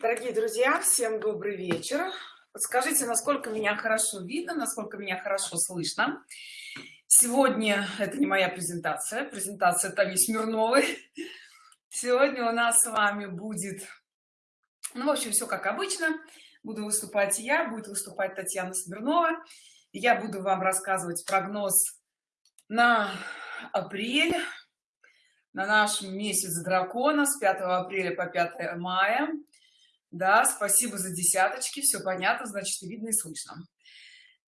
Дорогие друзья, всем добрый вечер. Подскажите, насколько меня хорошо видно, насколько меня хорошо слышно. Сегодня это не моя презентация, презентация Тани Смирновой. Сегодня у нас с вами будет, ну, в общем, все как обычно. Буду выступать я, будет выступать Татьяна Смирнова. Я буду вам рассказывать прогноз на апрель, на наш месяц дракона с 5 апреля по 5 мая да спасибо за десяточки все понятно значит и видно и слышно.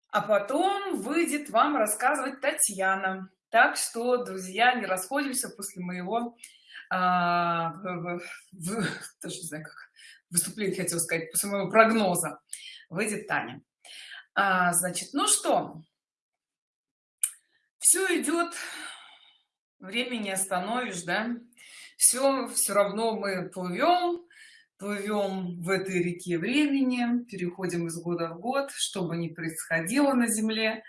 А потом выйдет вам рассказывать татьяна. Так что друзья не расходимся после моего а, в, в, даже не знаю как выступление хотел сказать после моего прогноза. Выйдет таня. А, значит ну что? Все идет времени не остановишь да? Все все равно мы плывем плывем в этой реке времени переходим из года в год что бы ни происходило на земле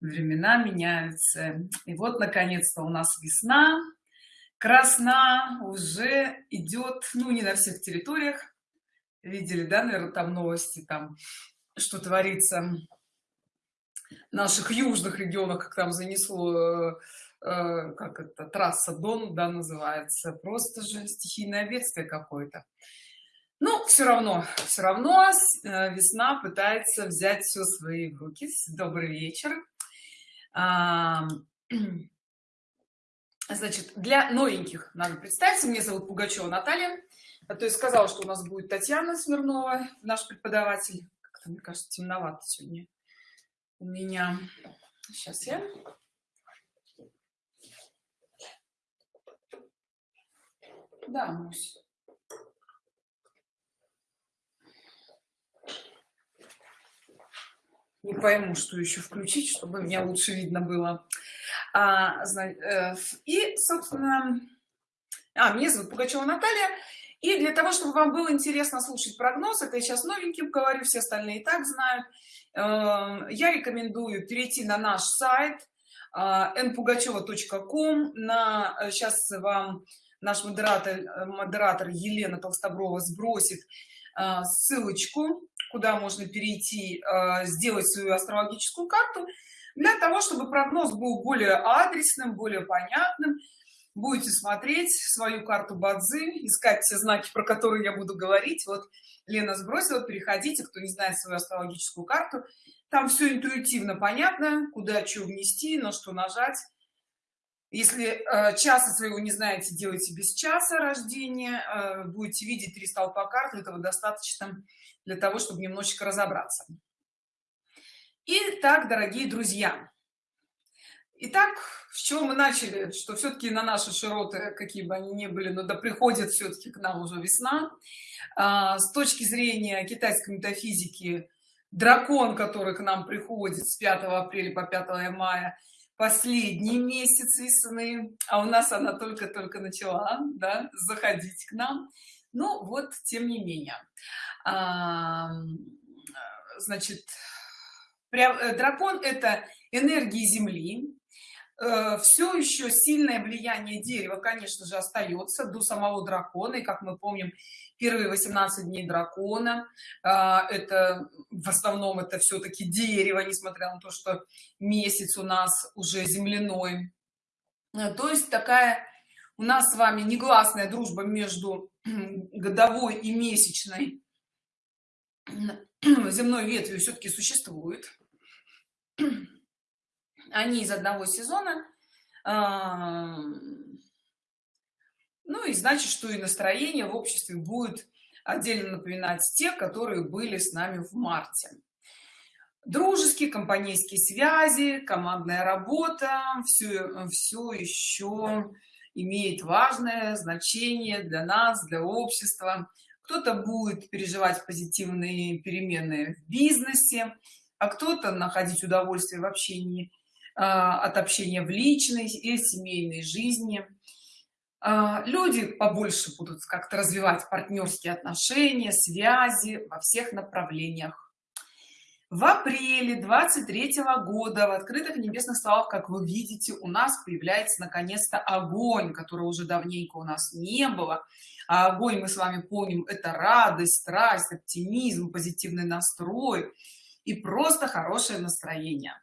времена меняются. И вот наконец-то у нас весна красна уже идет ну не на всех территориях. Видели да наверное там новости там что творится в наших южных регионах как там занесло э, как это трасса дон да называется. Просто же стихийное бедствие какое-то ну все равно все равно э, весна пытается взять все свои в руки. Добрый вечер. Значит для новеньких надо представиться. Мне зовут пугачева наталья. А то есть сказала что у нас будет татьяна смирнова наш преподаватель. Как-то мне кажется темновато сегодня у меня. Сейчас я. Да Мусь. Не пойму что еще включить чтобы меня лучше видно было. А, э, и собственно а, меня зовут пугачева наталья. И для того чтобы вам было интересно слушать прогноз это я сейчас новеньким говорю все остальные и так знают э, я рекомендую перейти на наш сайт э, npugacheva.com на сейчас вам наш модератор модератор елена толстоброва сбросит ссылочку куда можно перейти э, сделать свою астрологическую карту для того чтобы прогноз был более адресным более понятным. Будете смотреть свою карту бадзы искать все знаки про которые я буду говорить. Вот лена сбросила переходите кто не знает свою астрологическую карту. Там все интуитивно понятно куда что внести на что нажать если э, часа своего не знаете делайте без часа рождения э, будете видеть три столпа карты этого достаточно для того чтобы немножечко разобраться. Итак, дорогие друзья. Итак, с чего мы начали? Что все-таки на наши широты какие бы они ни были но да приходит все-таки к нам уже весна. А, с точки зрения китайской метафизики дракон который к нам приходит с 5 апреля по 5 мая последний месяц весны а у нас она только-только начала да, заходить к нам. Ну вот тем не менее. А, значит э, дракон это энергии земли все еще сильное влияние дерева конечно же остается до самого дракона. И как мы помним первые 18 дней дракона а, это в основном это все-таки дерево несмотря на то что месяц у нас уже земляной. Э, то есть такая у нас с вами негласная дружба между годовой и месячной. Земной ветвью все-таки существует они из одного сезона ну и значит что и настроение в обществе будет отдельно напоминать те которые были с нами в марте. Дружеские компанейские связи командная работа все все еще имеет важное значение для нас для общества. Кто-то будет переживать позитивные перемены в бизнесе а кто-то находить удовольствие в общении от общения в личной и семейной жизни. А, люди побольше будут как-то развивать партнерские отношения связи во всех направлениях. В апреле 23 года в открытых небесных словах как вы видите у нас появляется наконец-то огонь который уже давненько у нас не было. А огонь мы с вами помним это радость страсть оптимизм позитивный настрой и просто хорошее настроение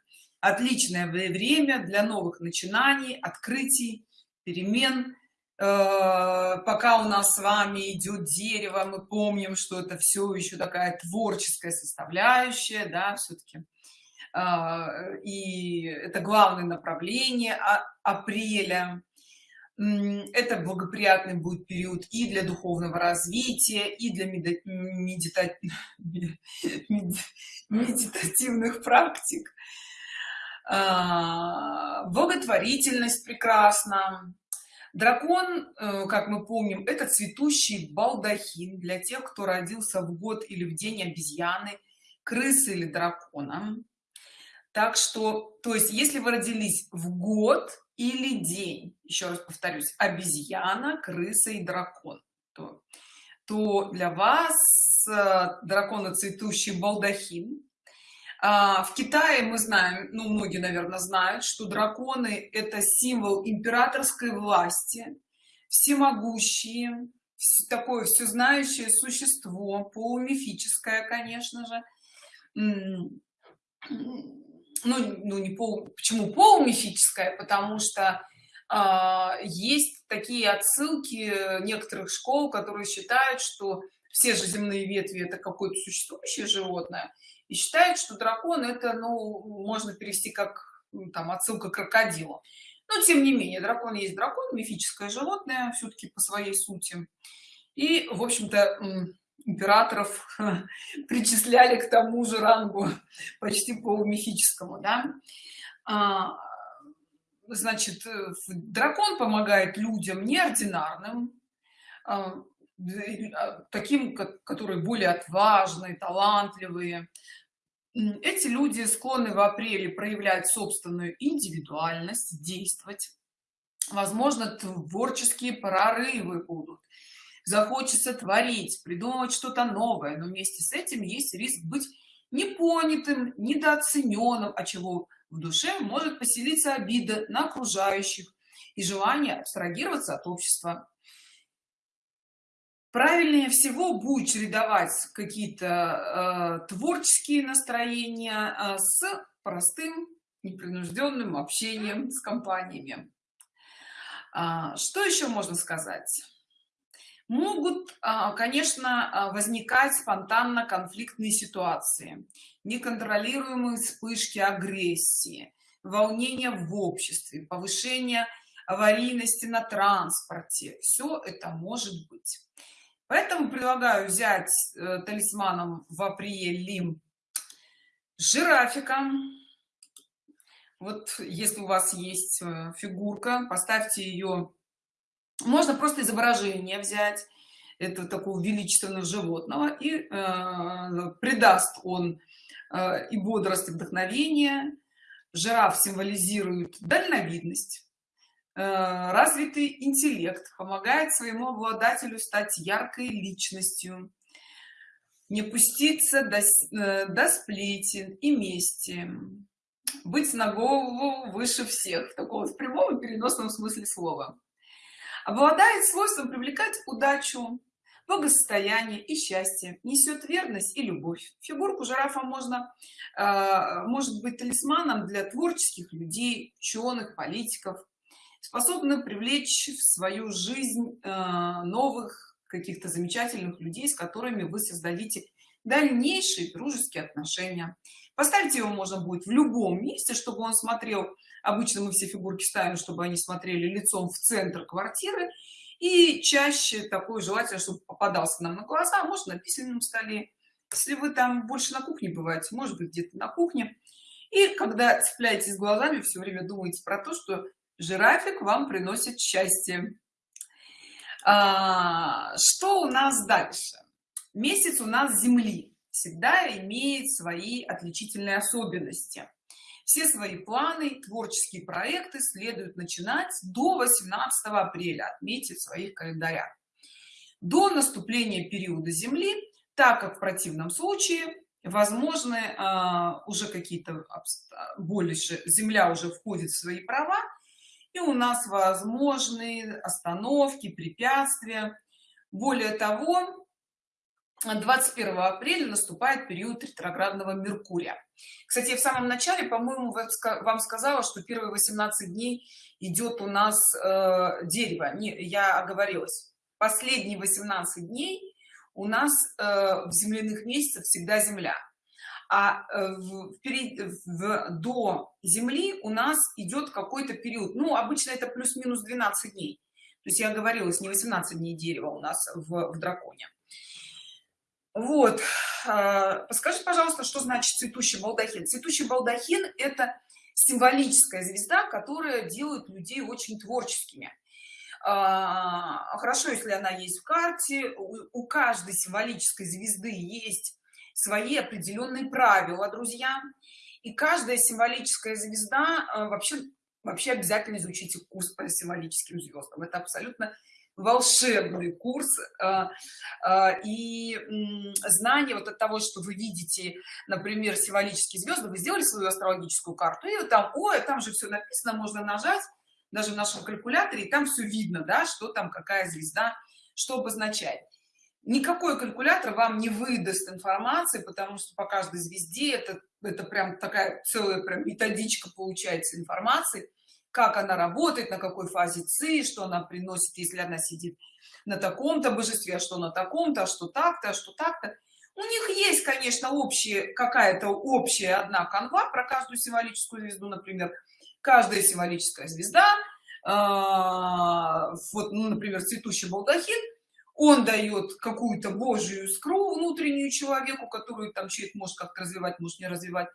отличное время для новых начинаний открытий перемен. Э, пока у нас с вами идет дерево мы помним что это все еще такая творческая составляющая да все-таки а, и это главное направление а, апреля. Это благоприятный будет период и для духовного развития и для медита... медитативных практик благотворительность прекрасна. Дракон э, как мы помним это цветущий балдахин для тех кто родился в год или в день обезьяны крысы или дракона. Так что то есть если вы родились в год или день еще раз повторюсь обезьяна крыса и дракон то, то для вас э, дракона цветущий балдахин а, в китае мы знаем ну многие наверное знают что драконы это символ императорской власти всемогущие такое всезнающее существо полумифическое конечно же. Ну, ну не пол почему полумифическое? Потому что а, есть такие отсылки некоторых школ которые считают что все же земные ветви это какое-то существующее животное и считают что дракон это ну можно перевести как ну, там отсылка к крокодилу. Но тем не менее дракон есть дракон мифическое животное все-таки по своей сути. И в общем-то императоров причисляли к тому же рангу почти полумифическому да? а, значит э, дракон помогает людям неординарным. А, таким которые более отважные талантливые. Эти люди склонны в апреле проявлять собственную индивидуальность действовать. Возможно творческие прорывы будут. Захочется творить придумывать что-то новое но вместе с этим есть риск быть непонятым недооцененным а чего в душе может поселиться обида на окружающих и желание абстрагироваться от общества правильнее всего будет чередовать какие-то э, творческие настроения э, с простым непринужденным общением с компаниями. А, что еще можно сказать? Могут а, конечно а, возникать спонтанно конфликтные ситуации неконтролируемые вспышки агрессии волнения в обществе повышение аварийности на транспорте. Все это может быть поэтому предлагаю взять э, талисманом в апреле жирафика вот если у вас есть э, фигурка поставьте ее можно просто изображение взять это такого величественного животного и э, придаст он э, и бодрость и вдохновение жираф символизирует дальновидность развитый интеллект помогает своему обладателю стать яркой личностью не пуститься до, э, до сплетен и мести быть на голову выше всех такого в прямом и переносном смысле слова. Обладает свойством привлекать удачу благосостояние и счастье несет верность и любовь. Фигурку жирафа можно э, может быть талисманом для творческих людей ученых политиков способны привлечь в свою жизнь э, новых каких-то замечательных людей с которыми вы создадите дальнейшие дружеские отношения. Поставить его можно будет в любом месте чтобы он смотрел. Обычно мы все фигурки ставим чтобы они смотрели лицом в центр квартиры. И чаще такое желательно чтобы попадался нам на глаза а может на письменном столе. Если вы там больше на кухне бываете может быть где-то на кухне. И когда цепляетесь глазами все время думаете про то что жирафик вам приносит счастье. А, что у нас дальше? Месяц у нас земли всегда имеет свои отличительные особенности. Все свои планы творческие проекты следует начинать до 18 апреля отметить в своих календарях. До наступления периода земли так как в противном случае возможны э, уже какие-то больше земля уже входит в свои права и у нас возможны остановки препятствия. Более того 21 апреля наступает период ретроградного меркурия. Кстати в самом начале по моему вам сказала что первые 18 дней идет у нас э, дерево. Не я оговорилась. Последние 18 дней у нас э, в земляных месяцах всегда земля а э, в, в, до земли у нас идет какой-то период. Ну обычно это плюс-минус 12 дней. То есть я говорилась не 18 дней дерева у нас в, в драконе. Вот. А, подскажите пожалуйста что значит цветущий балдахин? Цветущий балдахин это символическая звезда которая делает людей очень творческими. А, хорошо если она есть в карте. У каждой символической звезды есть свои определенные правила друзья. И каждая символическая звезда а, вообще вообще обязательно изучите курс по символическим звездам это абсолютно волшебный курс а, а, и знание вот от того что вы видите например символические звезды вы сделали свою астрологическую карту и там ой там же все написано можно нажать даже в нашем калькуляторе и там все видно да что там какая звезда что обозначает никакой калькулятор вам не выдаст информации потому что по каждой звезде это это прям такая целая прям методичка получается информации как она работает на какой фазе ци что она приносит если она сидит на таком-то божестве а что на таком-то а что так-то а что так-то. У них есть конечно общая какая-то общая одна канва про каждую символическую звезду например. Каждая символическая звезда э, вот ну, например цветущий балдахин он дает какую-то божью искру внутреннюю человеку которую там человек может как-то развивать может не развивать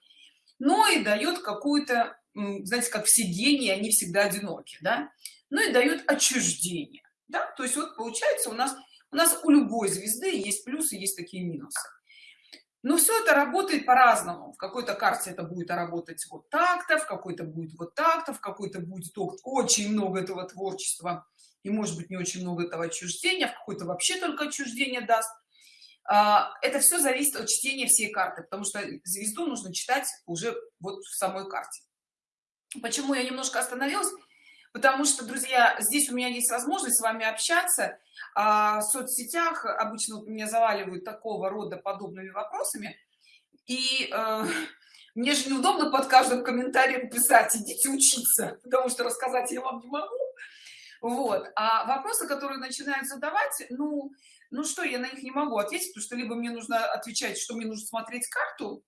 но и дает какую-то знаете как все гении они всегда одиноки да? Ну и дает отчуждение да? То есть вот получается у нас у нас у любой звезды есть плюсы есть такие минусы. Но все это работает по-разному. В какой-то карте это будет работать вот так-то в какой-то будет вот так-то в какой-то будет очень много этого творчества и может быть не очень много этого отчуждения в какой-то вообще только отчуждение даст. А, это все зависит от чтения всей карты потому что звезду нужно читать уже вот в самой карте. Почему я немножко остановилась? Потому что друзья здесь у меня есть возможность с вами общаться. А в соцсетях обычно меня заваливают такого рода подобными вопросами. И э, мне же неудобно под каждым комментарием писать идите учиться потому что рассказать я вам не могу вот. А вопросы которые начинают задавать ну ну что я на них не могу ответить потому что либо мне нужно отвечать что мне нужно смотреть карту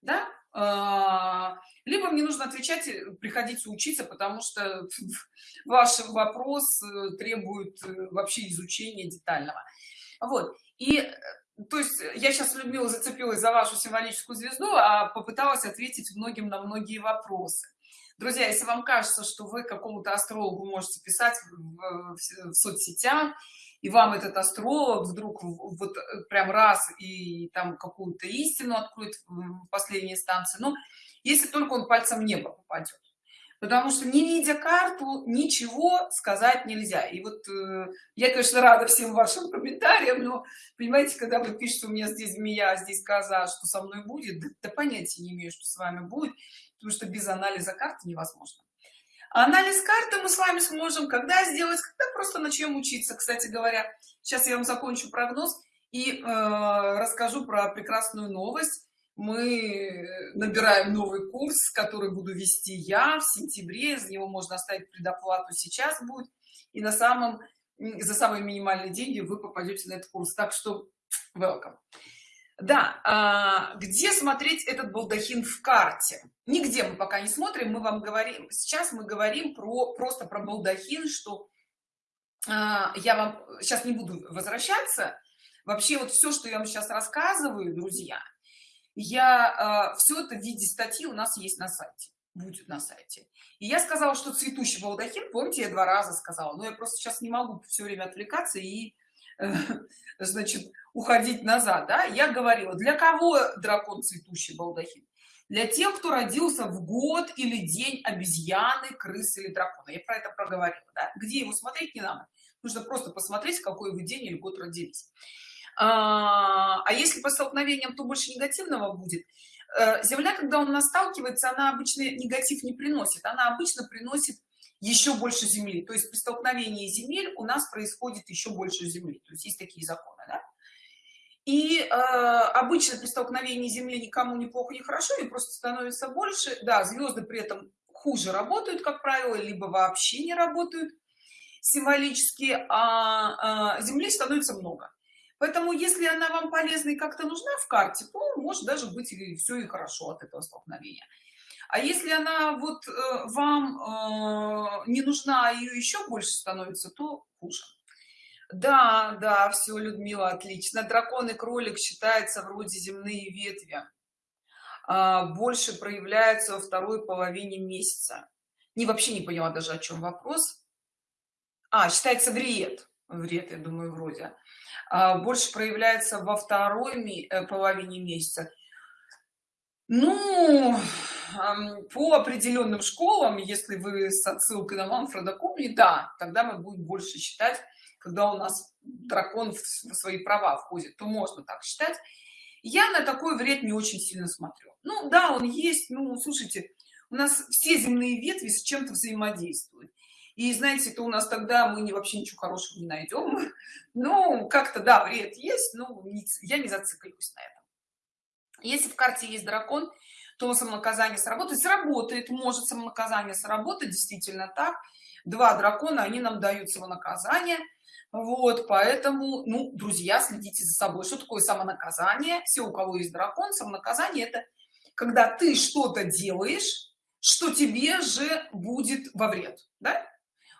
да а, либо мне нужно отвечать э, приходите учиться потому что ваш вопрос э, требует э, вообще изучения детального. Вот. И то есть я сейчас любила зацепилась за вашу символическую звезду а попыталась ответить многим на многие вопросы друзья если вам кажется что вы какому-то астрологу можете писать в, соцсетях и вам этот астролог вдруг вот прям раз и там какую-то истину откроет в последней инстанции но если только он пальцем в небо попадет. Потому что не видя карту ничего сказать нельзя. И вот э, я конечно рада всем вашим комментариям но понимаете когда вы пишете у меня здесь змея а здесь коза что со мной будет? Да, да понятия не имею что с вами будет потому что без анализа карты невозможно. Анализ карты мы с вами сможем когда сделать? Когда просто начнем учиться. Кстати говоря сейчас я вам закончу прогноз и э, расскажу про прекрасную новость. Мы набираем новый курс который буду вести я в сентябре. За него можно оставить предоплату. Сейчас будет. И на самом за самые минимальные деньги вы попадете на этот курс. Так что welcome. Да а, где смотреть этот балдахин в карте нигде мы пока не смотрим мы вам говорим сейчас мы говорим про просто про балдахин что а, я вам сейчас не буду возвращаться. Вообще вот все что я вам сейчас рассказываю друзья я э, а, все это в виде статьи у нас есть на сайте будет на сайте. И я сказала что цветущий балдахин помните я два раза сказала но я просто сейчас не могу все время отвлекаться и э, значит уходить назад да? я говорила для кого дракон цветущий балдахин для тех кто родился в год или день обезьяны крысы или дракона. Я про это проговорила да? где его смотреть не надо? Нужно просто посмотреть какой вы день или год родились. А, а если по столкновениям то больше негативного будет. Э, земля когда у нас сталкивается она обычно негатив не приносит. Она обычно приносит еще больше земли. То есть при столкновении земель у нас происходит еще больше земли. То есть есть такие законы да? И э, обычно при столкновении земли никому не плохо не хорошо и просто становится больше. Да звезды при этом хуже работают как правило либо вообще не работают символически а, а земли становится много. Поэтому если она вам полезна и как-то нужна в карте то может даже быть и все и хорошо от этого столкновения. А если она вот э, вам э, не нужна а ее еще больше становится то хуже да да все людмила отлично. Дракон и кролик считается вроде земные ветви а, больше проявляются во второй половине месяца. Не вообще не поняла даже о чем вопрос. А считается вред. Вред я думаю вроде. А, больше проявляется во второй э, половине месяца. Ну по определенным школам если вы с отсылкой на манфреда купли да тогда мы будем больше считать когда у нас дракон в свои права входит то можно так считать. Я на такой вред не очень сильно смотрю. Ну да он есть ну слушайте у нас все земные ветви с чем-то взаимодействуют. И знаете то у нас тогда мы не вообще ничего хорошего не найдем. Ну как-то да вред есть но я не зацикливаюсь на этом. Если в карте есть дракон то самонаказание сработает сработает может самонаказание сработать действительно так. Два дракона они нам дают самонаказание вот поэтому ну друзья следите за собой. Что такое самонаказание? Все у кого есть дракон самонаказание это когда ты что-то делаешь что тебе же будет во вред да?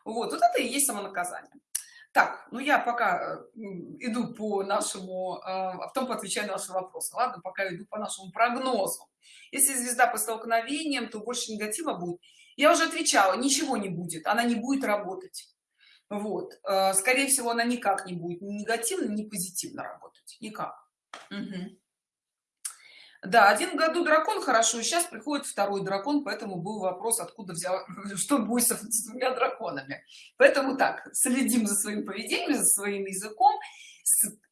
вот вот это и есть самонаказание. Так ну я пока иду по нашему а потом отвечаю на ваши вопросы. Ладно пока иду по нашему прогнозу. Если звезда по столкновениям то больше негатива будет. Я уже отвечала ничего не будет она не будет работать вот. Э, скорее всего она никак не будет ни негативно ни позитивно работать. Никак. Угу. да один году дракон хорошо сейчас приходит второй дракон поэтому был вопрос откуда взял что будет с двумя драконами. Поэтому так следим за своим поведением за своим языком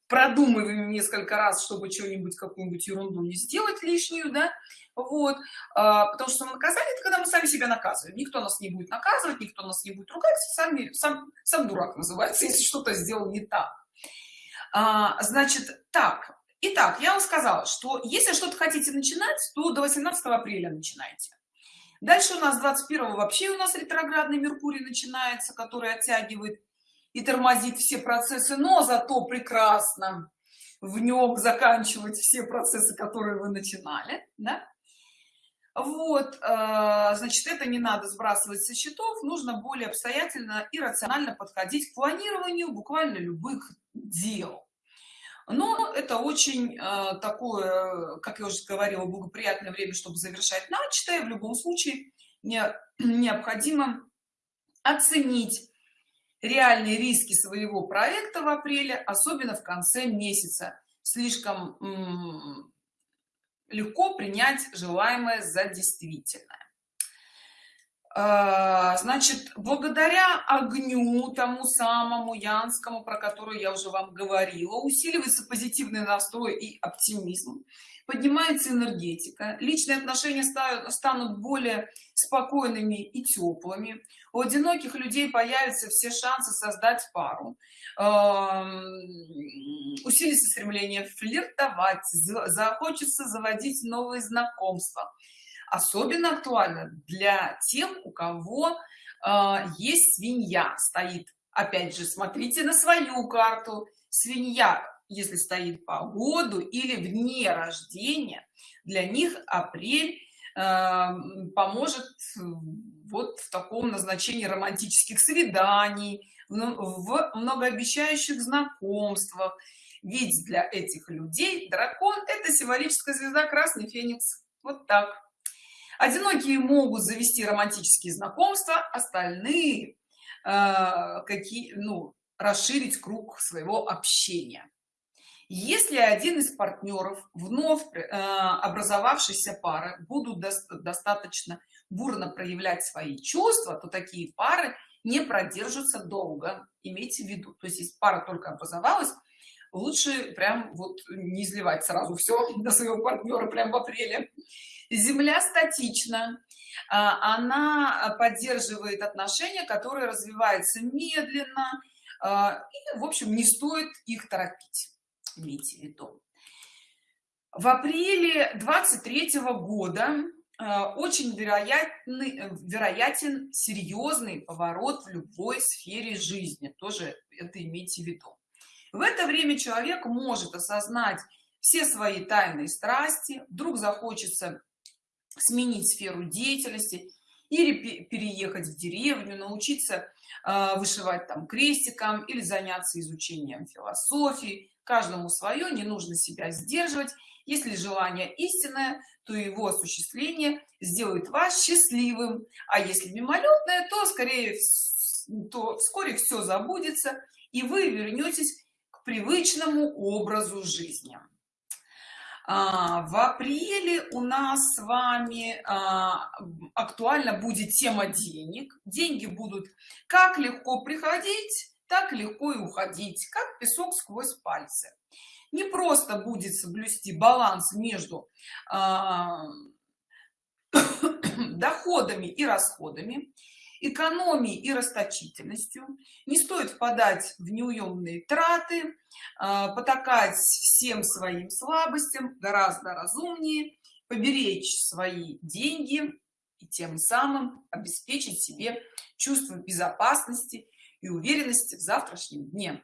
продумываем несколько раз чтобы что-нибудь какую-нибудь ерунду не сделать лишнюю да вот. А, потому что наказание это когда мы сами себя наказываем. Никто нас не будет наказывать никто нас не будет ругать сами сам сам дурак называется если что-то сделал не так. А, значит так. Итак, я вам сказала, что если что-то хотите начинать, то до 18 апреля начинайте. Дальше у нас 21 вообще у нас ретроградный Меркурий начинается, который оттягивает и тормозит все процессы, но зато прекрасно в нем заканчивать все процессы, которые вы начинали. Да? вот э, значит это не надо сбрасывать со счетов нужно более обстоятельно и рационально подходить к планированию буквально любых дел но это очень э, такое как я уже говорила благоприятное время чтобы завершать начатое в любом случае не, необходимо оценить реальные риски своего проекта в апреле особенно в конце месяца. Слишком легко принять желаемое за действительное. А, значит благодаря огню тому самому янскому про который я уже вам говорила усиливается позитивный настрой и оптимизм поднимается энергетика личные отношения станут более спокойными и теплыми. У одиноких людей появятся все шансы создать пару. Усилится стремление флиртовать захочется заводить новые знакомства. Особенно актуально для тех у кого э, есть свинья. Стоит опять же смотрите на свою карту. Свинья если стоит по году или вне рождения для них апрель э, поможет вот в таком назначении романтических свиданий в многообещающих знакомствах. Ведь для этих людей дракон это символическая звезда красный феникс вот так. Одинокие могут завести романтические знакомства остальные э, какие ну расширить круг своего общения если один из партнеров вновь э, образовавшейся пары будут до достаточно бурно проявлять свои чувства то такие пары не продержатся долго имейте в виду. То есть если пара только образовалась лучше прям вот не изливать сразу все на своего партнера прям в апреле. Земля статична а, она поддерживает отношения которые развиваются медленно а, и в общем не стоит их торопить имейте в виду. В апреле 23 -го года а, очень вероятный вероятен серьезный поворот в любой сфере жизни тоже это имейте в виду. В это время человек может осознать все свои тайные страсти вдруг захочется сменить сферу деятельности или переехать в деревню научиться э, вышивать там крестиком или заняться изучением философии каждому свое не нужно себя сдерживать. Если желание истинное то его осуществление сделает вас счастливым. А если мимолетное то скорее то вскоре все забудется и вы вернетесь к привычному образу жизни. А, в апреле у нас с вами а, актуально будет тема денег. Деньги будут как легко приходить так легко и уходить как песок сквозь пальцы. Не просто будет соблюсти баланс между а, доходами и расходами экономией и расточительностью. Не стоит впадать в неуемные траты а, потакать всем своим слабостям гораздо разумнее поберечь свои деньги и тем самым обеспечить себе чувство безопасности и уверенности в завтрашнем дне.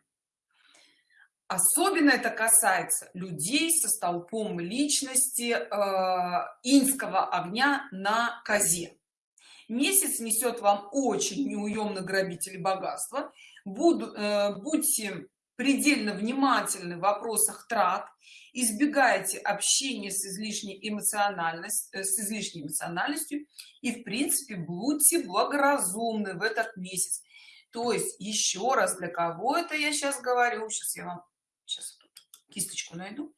Особенно это касается людей со столпом личности э, инского огня на козе. Месяц несет вам очень неуемно грабители богатства. Буду, э, будьте предельно внимательны в вопросах трат избегайте общения с излишней эмоциональностью э, с излишней эмоциональностью и в принципе будьте благоразумны в этот месяц то есть еще раз для кого это я сейчас говорю? Сейчас я вам сейчас кисточку найду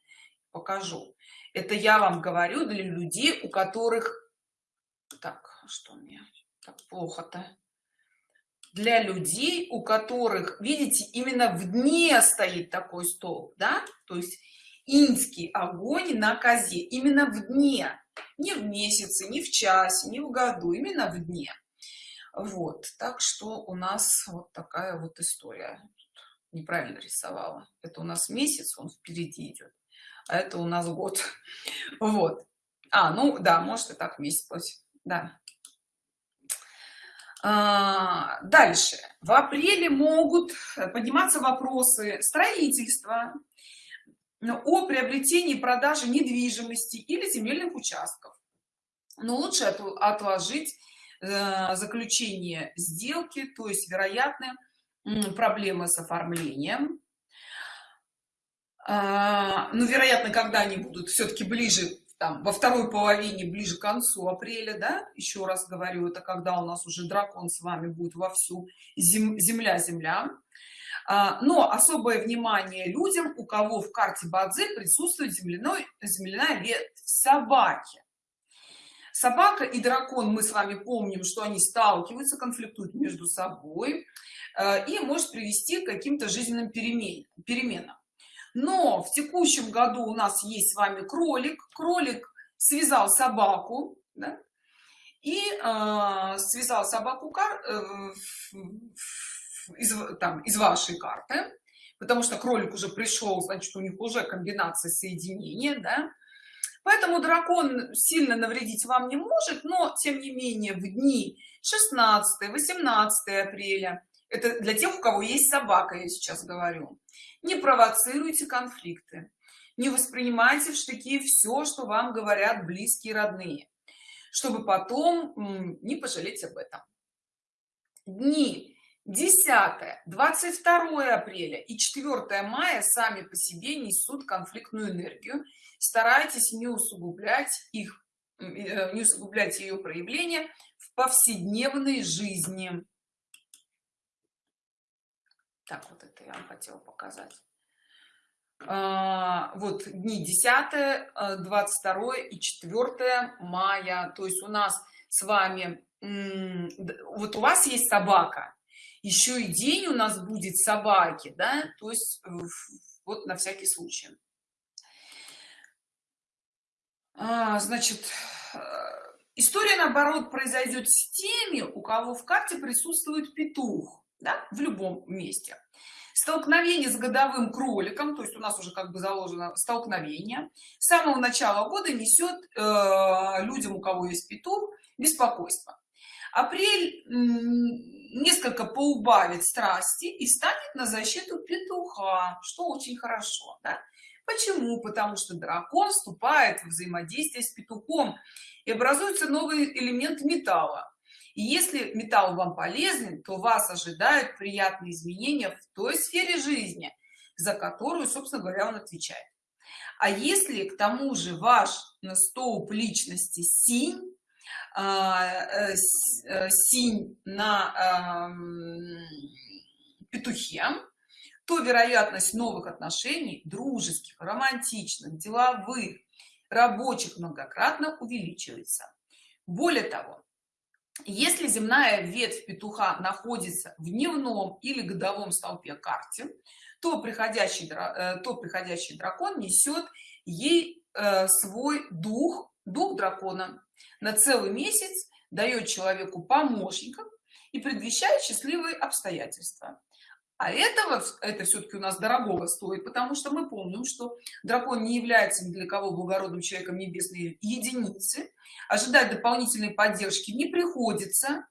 покажу. Это я вам говорю для людей у которых так что мне так плохо-то? Для людей у которых видите именно в дне стоит такой стол да? То есть инский огонь на козе именно в дне. Не в месяце не в часе не в году именно в дне вот так что у нас вот такая вот история. Неправильно рисовала. Это у нас месяц он впереди идет а это у нас год. Вот. А ну да может и так месяц да. А, дальше. В апреле могут подниматься вопросы строительства о приобретении продаже недвижимости или земельных участков. Но лучше отложить заключение сделки то есть вероятно проблемы с оформлением. А, ну вероятно когда они будут все-таки ближе там во второй половине ближе к концу апреля да еще раз говорю это когда у нас уже дракон с вами будет вовсю зем, земля земля. А, но особое внимание людям у кого в карте бадзи присутствует земляной земляная ветвь собаки собака и дракон мы с вами помним что они сталкиваются конфликтуют между собой э, и может привести к каким-то жизненным перемен, переменам но в текущем году у нас есть с вами кролик кролик связал собаку да? и э, связал собаку кар э, из, там, из вашей карты потому что кролик уже пришел значит у них уже комбинация соединения да? Поэтому дракон сильно навредить вам не может но тем не менее в дни 16 18 апреля это для тех у кого есть собака я сейчас говорю не провоцируйте конфликты. Не воспринимайте в штыки все что вам говорят близкие родные чтобы потом не пожалеть об этом. Дни 10 22 апреля и 4 мая сами по себе несут конфликтную энергию. Старайтесь не усугублять их э, не усугублять ее проявление в повседневной жизни. Так вот это я вам хотела показать. А, вот дни 10 22 и 4 мая. То есть у нас с вами вот у вас есть собака еще и день у нас будет собаки да то есть вот на всякий случай. А, значит э, история наоборот произойдет с теми у кого в карте присутствует петух да, в любом месте. Столкновение с годовым кроликом то есть у нас уже как бы заложено столкновение. С самого начала года несет э, людям у кого есть петух беспокойство апрель несколько поубавит страсти и станет на защиту петуха что очень хорошо да? почему? Потому что дракон вступает в взаимодействие с петухом и образуется новый элемент металла. И если металл вам полезен то вас ожидают приятные изменения в той сфере жизни за которую собственно говоря он отвечает. А если к тому же ваш столб личности синь синь на петухе то вероятность новых отношений дружеских романтичных деловых рабочих многократно увеличивается. Более того если земная ветвь петуха находится в дневном или годовом столпе карте то приходящий э, то приходящий дракон несет ей э, свой дух дух дракона на целый месяц дает человеку помощников и предвещает счастливые обстоятельства. А этого это все-таки у нас дорогого стоит потому что мы помним что дракон не является ни для кого благородным человеком небесной единицы ожидать дополнительной поддержки не приходится.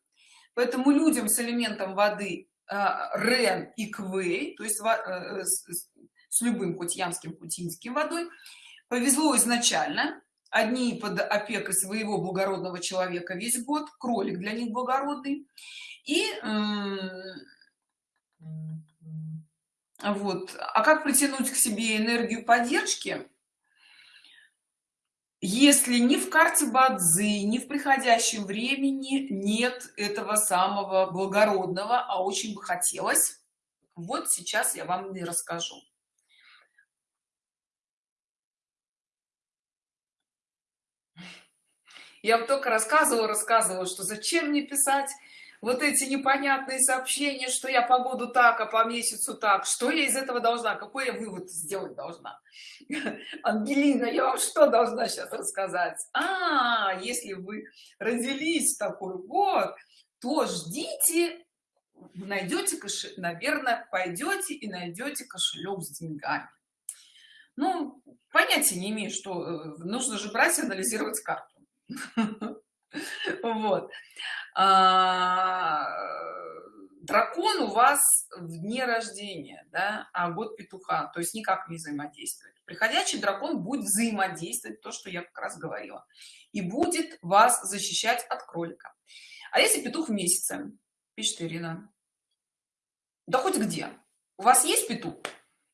Поэтому людям с элементом воды а, рен и квей то есть э, с любым хоть ямским хоть инским водой повезло изначально одни под опекой своего благородного человека весь год кролик для них благородный. И вот. А как притянуть к себе энергию поддержки? Если ни в карте бадзы ни в приходящем времени нет этого самого благородного а очень бы хотелось вот сейчас я вам не расскажу я вам только рассказывала рассказывала что зачем мне писать вот эти непонятные сообщения что я погоду так а по месяцу так что я из этого должна какой я вывод сделать должна? Ангелина я вам что должна сейчас рассказать? А если вы родились в такой год то ждите найдете кошелек наверное пойдете и найдете кошелек с деньгами. Ну понятия не имею что э, нужно же брать и анализировать карту вот. А, дракон у вас в дне рождения да, а год петуха то есть никак не взаимодействует. Приходящий дракон будет взаимодействовать то что я как раз говорила и будет вас защищать от кролика. А если петух в месяце? Пишет ирина. Да хоть где? У вас есть петух?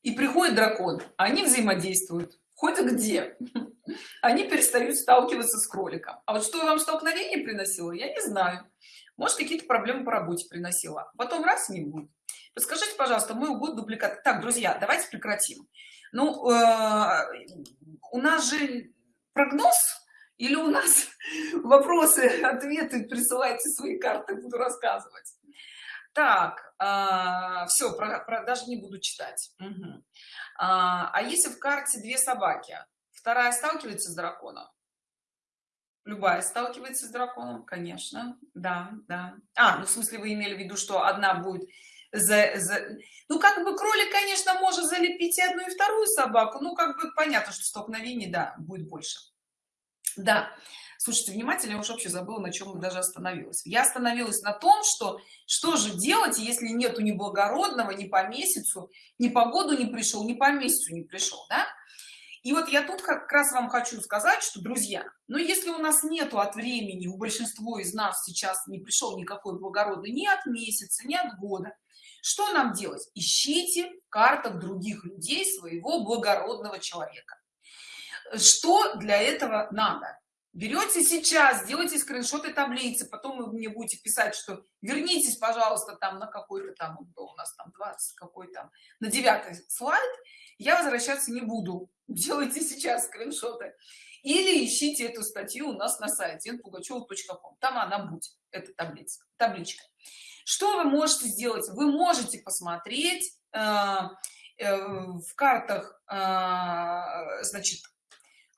И приходит дракон они взаимодействуют. Хоть где они перестают сталкиваться с кроликом. А вот что вам столкновение приносило я не знаю. Может какие-то проблемы по работе приносила. Потом раз не будет. Подскажите пожалуйста мой год дубликат. Так друзья давайте прекратим. Ну э, у нас же прогноз или у нас вопросы ответы присылайте свои карты буду рассказывать. Так э, все даже не буду читать. А, а если в карте две собаки вторая сталкивается с драконом. Любая сталкивается с драконом конечно. Да да. А ну в смысле вы имели в виду что одна будет за, за... ну как бы кролик конечно может залепить и одну и вторую собаку ну как бы понятно что столкновений да будет больше. Да. Слушайте внимательно я уж вообще забыла на чем даже остановилась. Я остановилась на том что что же делать если нету ни благородного ни по месяцу ни по году не пришел ни по месяцу не пришел да и вот я тут как раз вам хочу сказать что друзья но ну, если у нас нету от времени у большинства из нас сейчас не пришел никакой благородный ни от месяца ни от года что нам делать? Ищите в картах других людей своего благородного человека. Что для этого надо? Берете сейчас делайте скриншоты таблицы потом вы мне будете писать что вернитесь пожалуйста там на какой-то там у нас там 20 какой там на девятый слайд я возвращаться не буду. Делайте сейчас скриншоты. Или ищите эту статью у нас на сайте npugacheva.com там она будет эта таблица табличка. Что вы можете сделать? Вы можете посмотреть э, э, в картах а, значит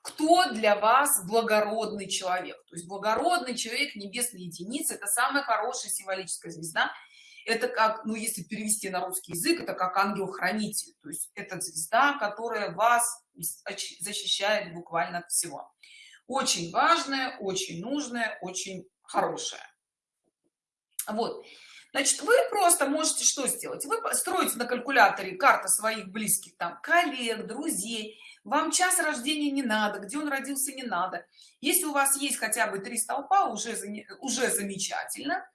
кто для вас благородный человек. То есть благородный человек небесной единицы это самая хорошая символическая звезда это как ну если перевести на русский язык это как ангел-хранитель. То есть это звезда которая вас защищает буквально от всего. Очень важное очень нужное очень хорошее. Вот. Значит вы просто можете что сделать? Вы строите на калькуляторе карта своих близких там коллег друзей. Вам час рождения не надо где он родился не надо. Если у вас есть хотя бы три столпа уже уже замечательно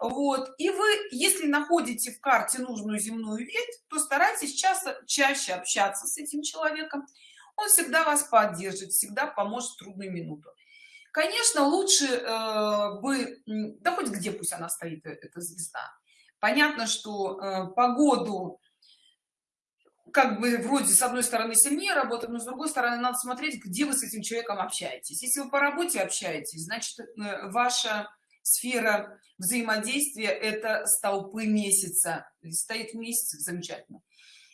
вот и вы если находите в карте нужную земную ветвь то старайтесь часто чаще общаться с этим человеком. Он всегда вас поддержит всегда поможет в трудную минуту конечно лучше э, бы да хоть где пусть она стоит э, эта звезда. Понятно что э, погоду как бы вроде с одной стороны сильнее работать но с другой стороны надо смотреть где вы с этим человеком общаетесь. Если вы по работе общаетесь значит э, ваша сфера взаимодействия это столпы месяца. Стоит месяц замечательно.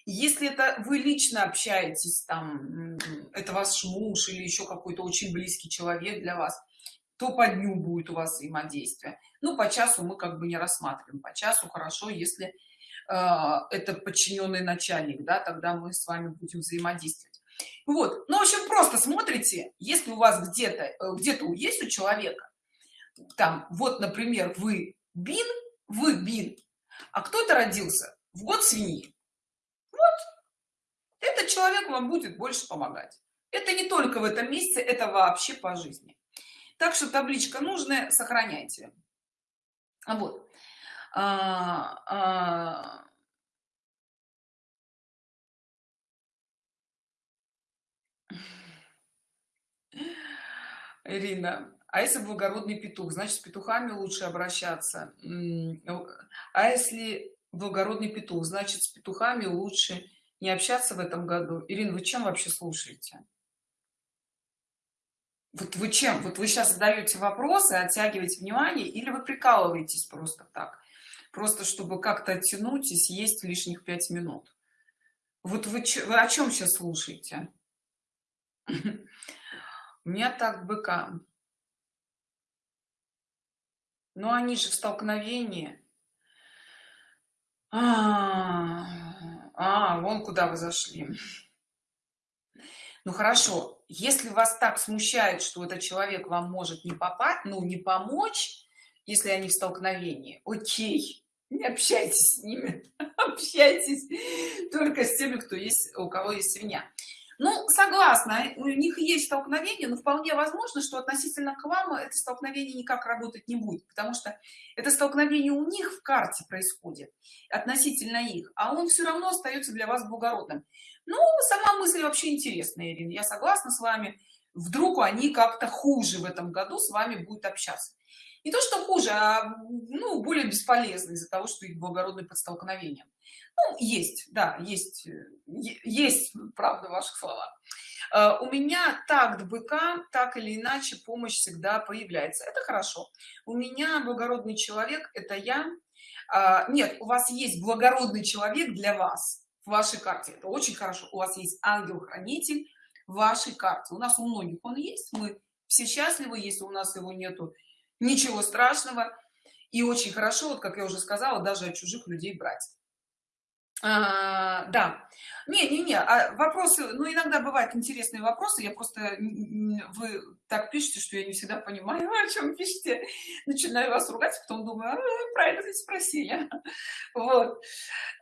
Если это вы лично общаетесь там это ваш муж или еще какой-то очень близкий человек для вас то по дню будет у вас взаимодействие. Ну по часу мы как бы не рассматриваем. По часу хорошо если э, это подчиненный начальник да тогда мы с вами будем взаимодействовать. Вот. Ну в общем просто смотрите если у вас где-то э, где-то есть у человека там вот например вы бин вы бин а кто-то родился в год свиньи. Этот человек вам будет больше помогать. Это не только в этом месяце это вообще по жизни. Так что табличка нужная сохраняйте. Вот. А, а... Ирина, а если благородный петух, значит с петухами лучше обращаться. А если благородный петух, значит с петухами лучше не общаться в этом году. Ирина вы чем вообще слушаете? Вот вы чем? Вот вы сейчас задаете вопросы оттягиваете внимание или вы прикалываетесь просто так? Просто чтобы как-то оттянуть и съесть лишних пять минут. Вот вы, вы о чем сейчас слушаете? У меня так быка но они же в столкновении. А, а вон куда вы зашли. Ну хорошо если вас так смущает что этот человек вам может не попасть ну не помочь если они в столкновении окей не общайтесь с ними общайтесь только с теми кто есть у кого есть свинья ну согласна у них есть столкновение но вполне возможно что относительно к вам это столкновение никак работать не будет потому что это столкновение у них в карте происходит относительно их а он все равно остается для вас благородным. Ну сама мысль вообще интересная ирина я согласна с вами. Вдруг они как-то хуже в этом году с вами будет общаться. Не то что хуже а ну более бесполезно из-за того что их благородный под столкновением ну, есть да есть э, есть правда в ваших словах. Э, у меня так быка так или иначе помощь всегда появляется. Это хорошо. У меня благородный человек это я. А, нет у вас есть благородный человек для вас в вашей карте. Это очень хорошо. У вас есть ангел-хранитель в вашей карте. У нас у многих он есть. Мы все счастливы если у нас его нету. Ничего страшного. И очень хорошо вот как я уже сказала даже от чужих людей брать а, да. Не не не а вопросы ну иногда бывают интересные вопросы я просто вы так пишете что я не всегда понимаю о чем пишете. Начинаю вас ругать потом думаю а, правильно спросили вот.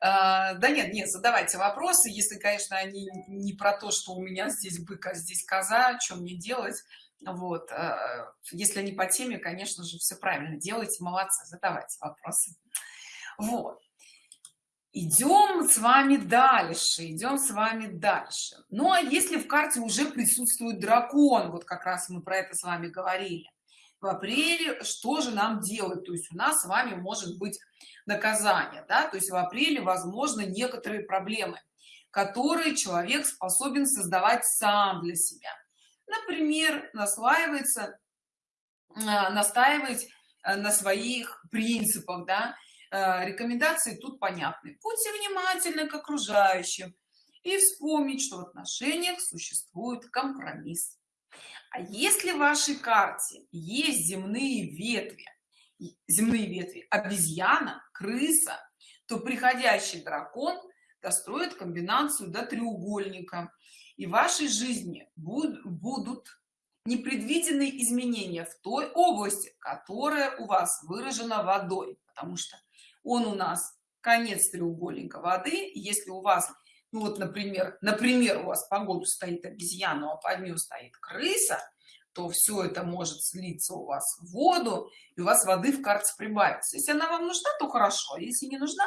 А, да нет нет задавайте вопросы если конечно они не про то что у меня здесь бык а здесь коза чем мне делать. Вот а, если они по теме конечно же все правильно делайте молодцы задавайте вопросы. Вот идем с вами дальше идем с вами дальше ну а если в карте уже присутствует дракон вот как раз мы про это с вами говорили в апреле что же нам делать? То есть у нас с вами может быть наказание да? То есть в апреле возможно некоторые проблемы которые человек способен создавать сам для себя. Например наслаивается а, настаивать а, на своих принципах да рекомендации тут понятны. Будьте внимательны к окружающим и вспомнить что в отношениях существует компромисс. А если в вашей карте есть земные ветви земные ветви обезьяна крыса то приходящий дракон достроит комбинацию до треугольника и в вашей жизни будут непредвиденные изменения в той области которая у вас выражена водой потому что он у нас конец треугольника воды. Если у вас ну вот например например у вас по году стоит обезьяна а под ним стоит крыса то все это может слиться у вас в воду и у вас воды в карте прибавится. Если она вам нужна то хорошо если не нужна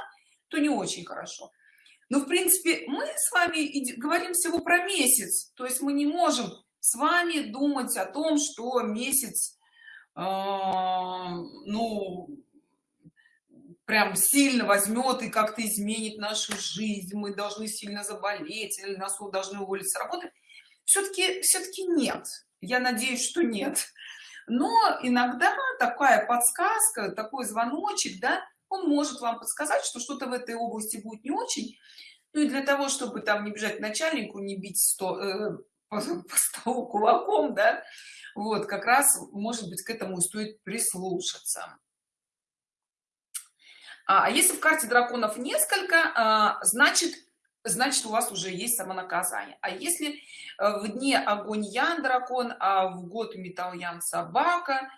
то не очень хорошо. Но в принципе мы с вами говорим всего про месяц то есть мы не можем с вами думать о том что месяц э, ну прям сильно возьмет и как-то изменит нашу жизнь мы должны сильно заболеть или нас должны уволить с работы. Все-таки все-таки нет. Я надеюсь что нет. Но иногда такая подсказка такой звоночек да он может вам подсказать что что-то в этой области будет не очень. Ну и для того чтобы там не бежать начальнику не бить 100 э, по, по столу кулаком да вот как раз может быть к этому стоит прислушаться а, а если в карте драконов несколько а, значит значит у вас уже есть самонаказание. А если э, в дне огонь ян дракон а в год металл ян собака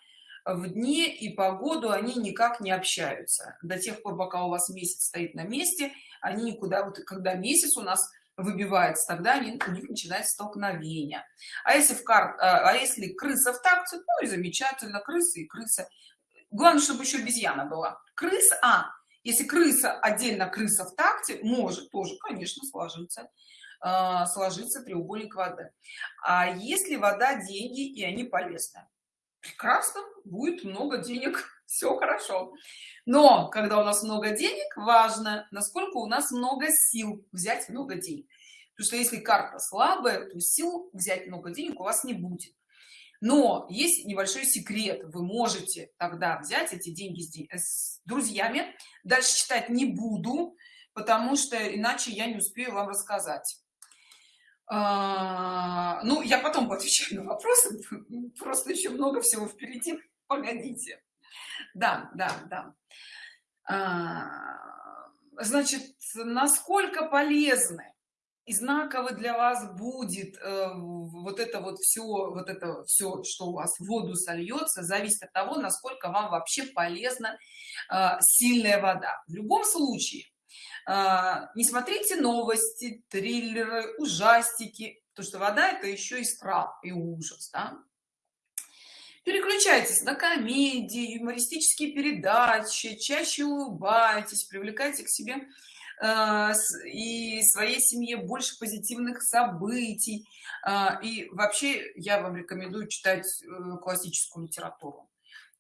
в дне и погоду они никак не общаются. До тех пор пока у вас месяц стоит на месте они никуда вот когда месяц у нас выбивается тогда они, у них начинается столкновение. А если в кар а, а если крыса в такте ну и замечательно крысы и крыса. Главное чтобы еще обезьяна была. Крыс а если крыса отдельно крыса в такте может тоже конечно сложиться э, сложиться треугольник воды. А если вода деньги и они полезны прекрасно будет много денег все хорошо. Но когда у нас много денег важно насколько у нас много сил взять много денег. Потому что если карта слабая то сил взять много денег у вас не будет но есть небольшой секрет. Вы можете тогда взять эти деньги с друзьями. Дальше читать не буду потому что иначе я не успею вам рассказать. А, ну я потом отвечаю на вопросы. Просто еще много всего впереди. Погодите. Да да да. А, значит насколько полезны и знаково для вас будет э, вот это вот все вот это все что у вас в воду сольется зависит от того насколько вам вообще полезна э, сильная вода в любом случае э, не смотрите новости триллеры ужастики то что вода это еще и страх и ужас да? переключайтесь на комедии юмористические передачи чаще улыбайтесь привлекайте к себе и своей семье больше позитивных событий. А, и вообще я вам рекомендую читать э, классическую литературу.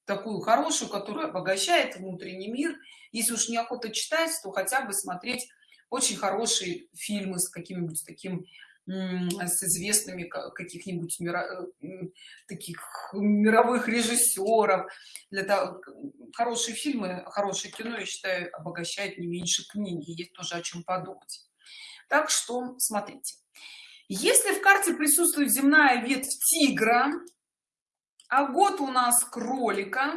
Такую хорошую которая обогащает внутренний мир. Если уж неохота читать то хотя бы смотреть очень хорошие фильмы с каким-нибудь таким с известными каких-нибудь мира, э, таких мировых режиссеров для того хорошие фильмы хорошее кино я считаю обогащает не меньше книги. Есть тоже о чем подумать. Так что смотрите. Если в карте присутствует земная ветвь тигра а год у нас кролика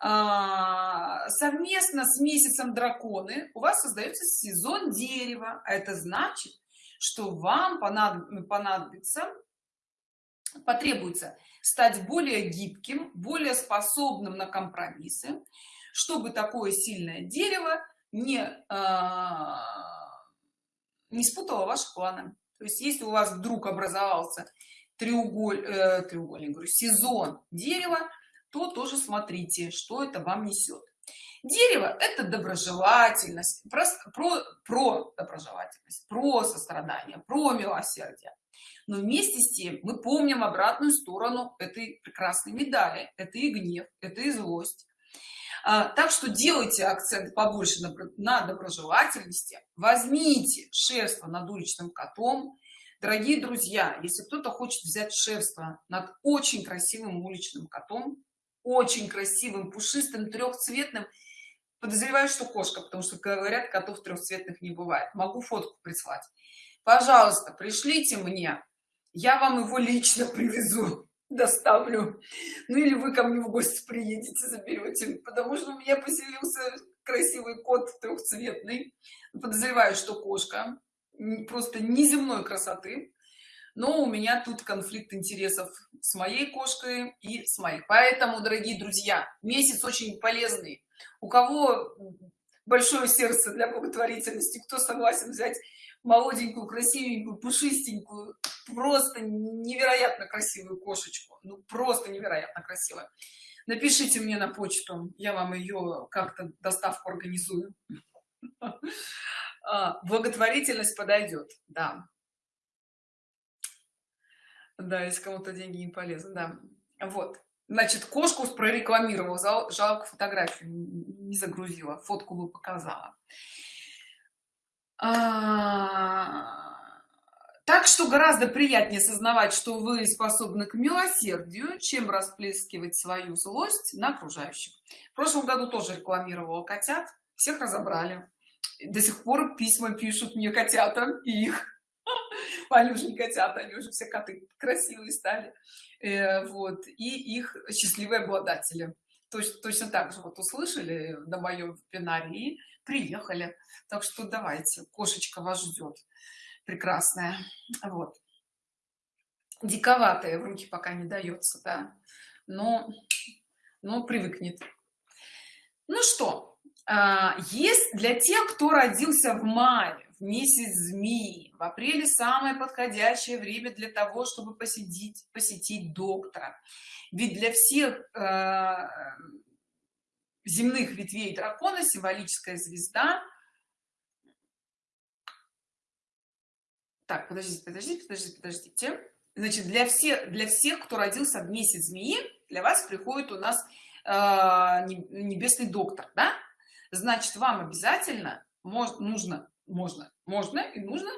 а, совместно с месяцем драконы у вас создается сезон дерева. А это значит что вам понадобится потребуется стать более гибким более способным на компромиссы чтобы такое сильное дерево не э, не спутало ваши планы. То есть если у вас вдруг образовался треуголь э, треугольник говорю сезон дерева то тоже смотрите что это вам несет дерево это доброжелательность про, про, про доброжелательность про сострадание про милосердие. Но вместе с тем мы помним обратную сторону этой прекрасной медали. Это и гнев это и злость. А, так что делайте акцент побольше на, на доброжелательности. Возьмите шерство над уличным котом. Дорогие друзья если кто-то хочет взять шерство над очень красивым уличным котом очень красивым пушистым трехцветным подозреваю что кошка потому что говорят котов трехцветных не бывает. Могу фотку прислать. Пожалуйста пришлите мне. Я вам его лично привезу доставлю. Ну или вы ко мне в гости приедете заберете. Потому что у меня поселился красивый кот трехцветный. Подозреваю что кошка. Просто неземной красоты но у меня тут конфликт интересов с моей кошкой и с моей. Поэтому дорогие друзья месяц очень полезный. У кого большое сердце для благотворительности кто согласен взять молоденькую красивенькую пушистенькую просто невероятно красивую кошечку. Ну просто невероятно красивая напишите мне на почту я вам ее как-то доставку организую. А, благотворительность подойдет да да если кому-то деньги не полезны да. Вот. Значит кошку прорекламировал жалко фотографию не загрузила фотку бы показала. А, так что гораздо приятнее осознавать что вы способны к милосердию чем расплескивать свою злость на окружающих. В прошлом году тоже рекламировала котят всех разобрали. До сих пор письма пишут мне котята и их Валюшни котята, они уже все коты красивые стали. Э, вот, и их счастливые обладатели. Точно, точно так же вот услышали на моем вебинаре и приехали. Так что давайте, кошечка вас ждет. Прекрасная. Вот. Диковатая в руки пока не дается, да. Но, но привыкнет. Ну что, а, есть для тех, кто родился в мае, месяц змеи в апреле самое подходящее время для того чтобы посетить посетить доктора. Ведь для всех э, земных ветвей дракона символическая звезда. Так подождите подождите подождите подождите. Значит для всех для всех кто родился в месяц змеи для вас приходит у нас э, небесный доктор да? значит вам обязательно может нужно можно можно и нужно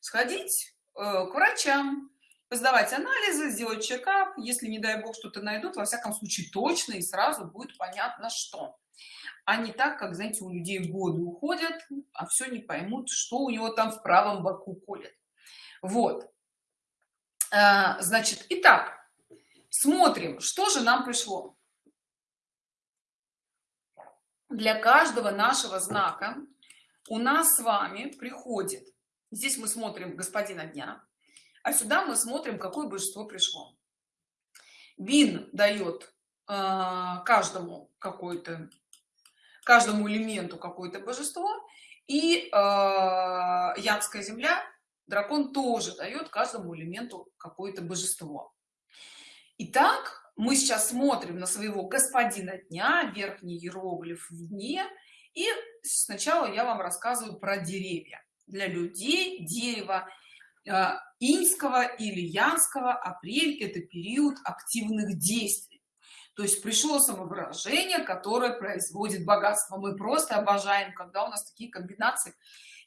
сходить э, к врачам сдавать анализы сделать чекап если не дай бог что-то найдут во всяком случае точно и сразу будет понятно что. А не так как знаете у людей годы уходят а все не поймут что у него там в правом боку колет. Вот. А, значит итак смотрим что же нам пришло. Для каждого нашего знака у нас с вами приходит здесь мы смотрим господина дня а сюда мы смотрим какое божество пришло. Бин дает э, каждому какой-то каждому элементу какое-то божество и э, янская земля дракон тоже дает каждому элементу какое-то божество. Итак, мы сейчас смотрим на своего господина дня верхний иероглиф в дне и сначала я вам рассказываю про деревья для людей дерево э, инского или янского. Апрель это период активных действий. То есть пришло самовыражение которое производит богатство. Мы просто обожаем когда у нас такие комбинации.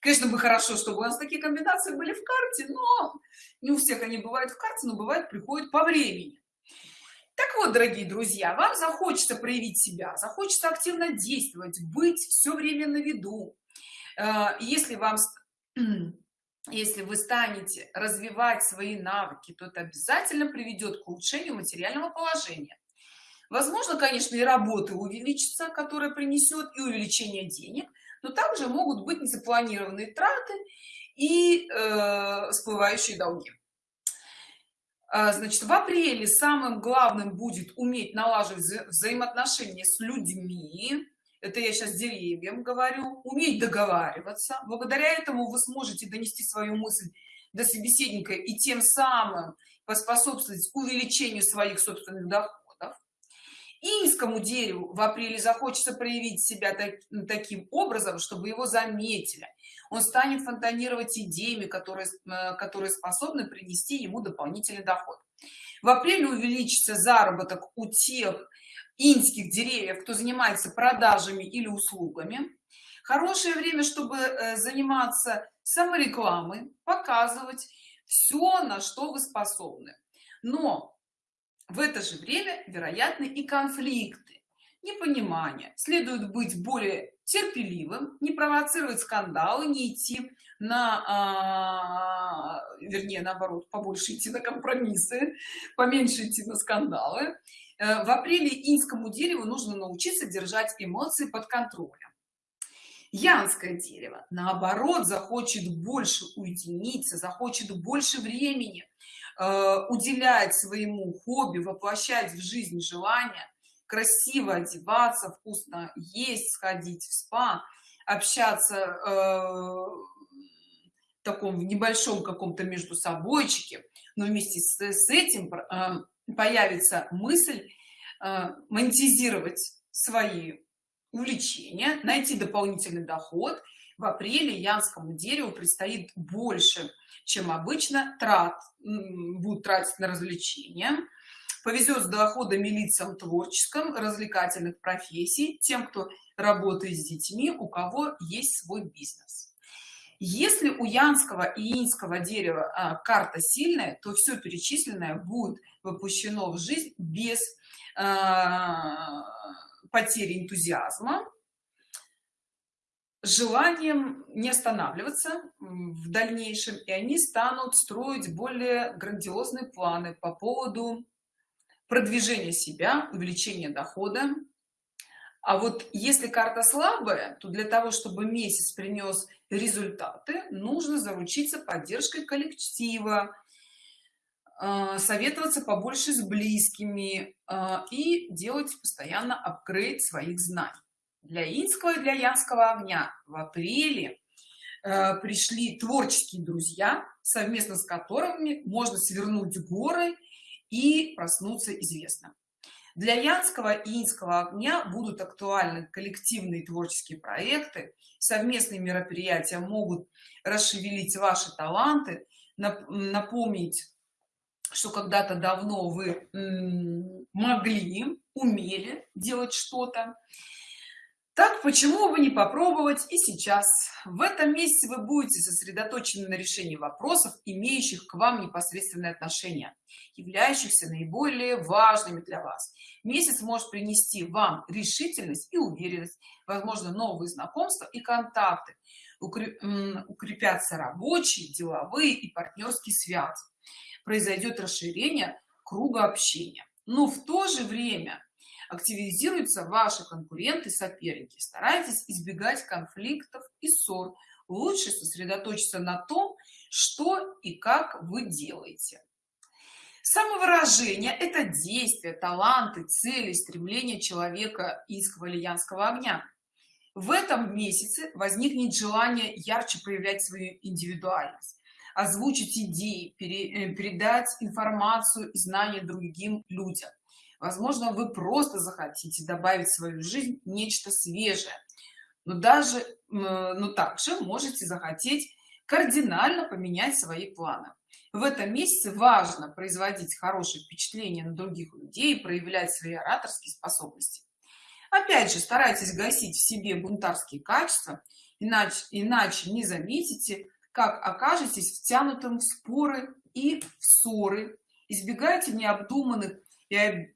Конечно бы хорошо чтобы у нас такие комбинации были в карте но не у всех они бывают в карте но бывает приходит по времени так вот дорогие друзья вам захочется проявить себя захочется активно действовать быть все время на виду. Э, если вам если вы станете развивать свои навыки то это обязательно приведет к улучшению материального положения. Возможно конечно и работы увеличится которая принесет и увеличение денег но также могут быть незапланированные траты и э, всплывающие долги значит в апреле самым главным будет уметь налаживать вза взаимоотношения с людьми. Это я сейчас деревьям говорю. Уметь договариваться. Благодаря этому вы сможете донести свою мысль до собеседника и тем самым поспособствовать увеличению своих собственных доходов. Инскому дереву в апреле захочется проявить себя так, таким образом чтобы его заметили он станет фонтанировать идеями которые э, которые способны принести ему дополнительный доход. В апреле увеличится заработок у тех инских деревьев кто занимается продажами или услугами. Хорошее время чтобы э, заниматься саморекламой показывать все на что вы способны. Но в это же время вероятны и конфликты непонимание. Следует быть более терпеливым не провоцировать скандалы не идти на а, вернее наоборот побольше идти на компромиссы поменьше идти на скандалы. Э, в апреле инскому дереву нужно научиться держать эмоции под контролем. Янское дерево наоборот захочет больше уединиться захочет больше времени э, уделять своему хобби воплощать в жизнь желания красиво одеваться вкусно есть сходить в спа общаться э, в таком в небольшом каком-то между собойчике но вместе с, с этим э, появится мысль э, монетизировать свои увлечения найти дополнительный доход. В апреле янскому дереву предстоит больше чем обычно трат будут тратить на развлечения повезет с доходами лицам творческом развлекательных профессий тем кто работает с детьми у кого есть свой бизнес. Если у янского и инского дерева а, карта сильная то все перечисленное будет воплощено в жизнь без а, потери энтузиазма желанием не останавливаться в дальнейшем и они станут строить более грандиозные планы по поводу продвижения себя увеличения дохода. А вот если карта слабая то для того чтобы месяц принес результаты нужно заручиться поддержкой коллектива а, советоваться побольше с близкими а, и делать постоянно апгрейд своих знаний. Для инского и для янского огня в апреле а, пришли творческие друзья совместно с которыми можно свернуть горы и проснуться известно. Для янского и инского огня будут актуальны коллективные творческие проекты совместные мероприятия могут расшевелить ваши таланты напомнить что когда-то давно вы могли умели делать что-то так почему бы не попробовать и сейчас? В этом месяце вы будете сосредоточены на решении вопросов имеющих к вам непосредственное отношение являющихся наиболее важными для вас. Месяц может принести вам решительность и уверенность возможно новые знакомства и контакты укрепятся рабочие деловые и партнерские связи произойдет расширение круга общения. Но в то же время активизируются ваши конкуренты соперники. Старайтесь избегать конфликтов и ссор. Лучше сосредоточиться на том что и как вы делаете. Самовыражение это действия таланты цели стремления человека из квалиянского огня. В этом месяце возникнет желание ярче проявлять свою индивидуальность озвучить идеи, э, передать информацию и знания другим людям. Возможно, вы просто захотите добавить в свою жизнь нечто свежее, но даже, но также можете захотеть кардинально поменять свои планы. В этом месяце важно производить хорошее впечатление на других людей, проявлять свои ораторские способности. Опять же, старайтесь гасить в себе бунтарские качества, иначе, иначе не заметите, как окажетесь втянутым в споры и в ссоры избегайте необдуманных и,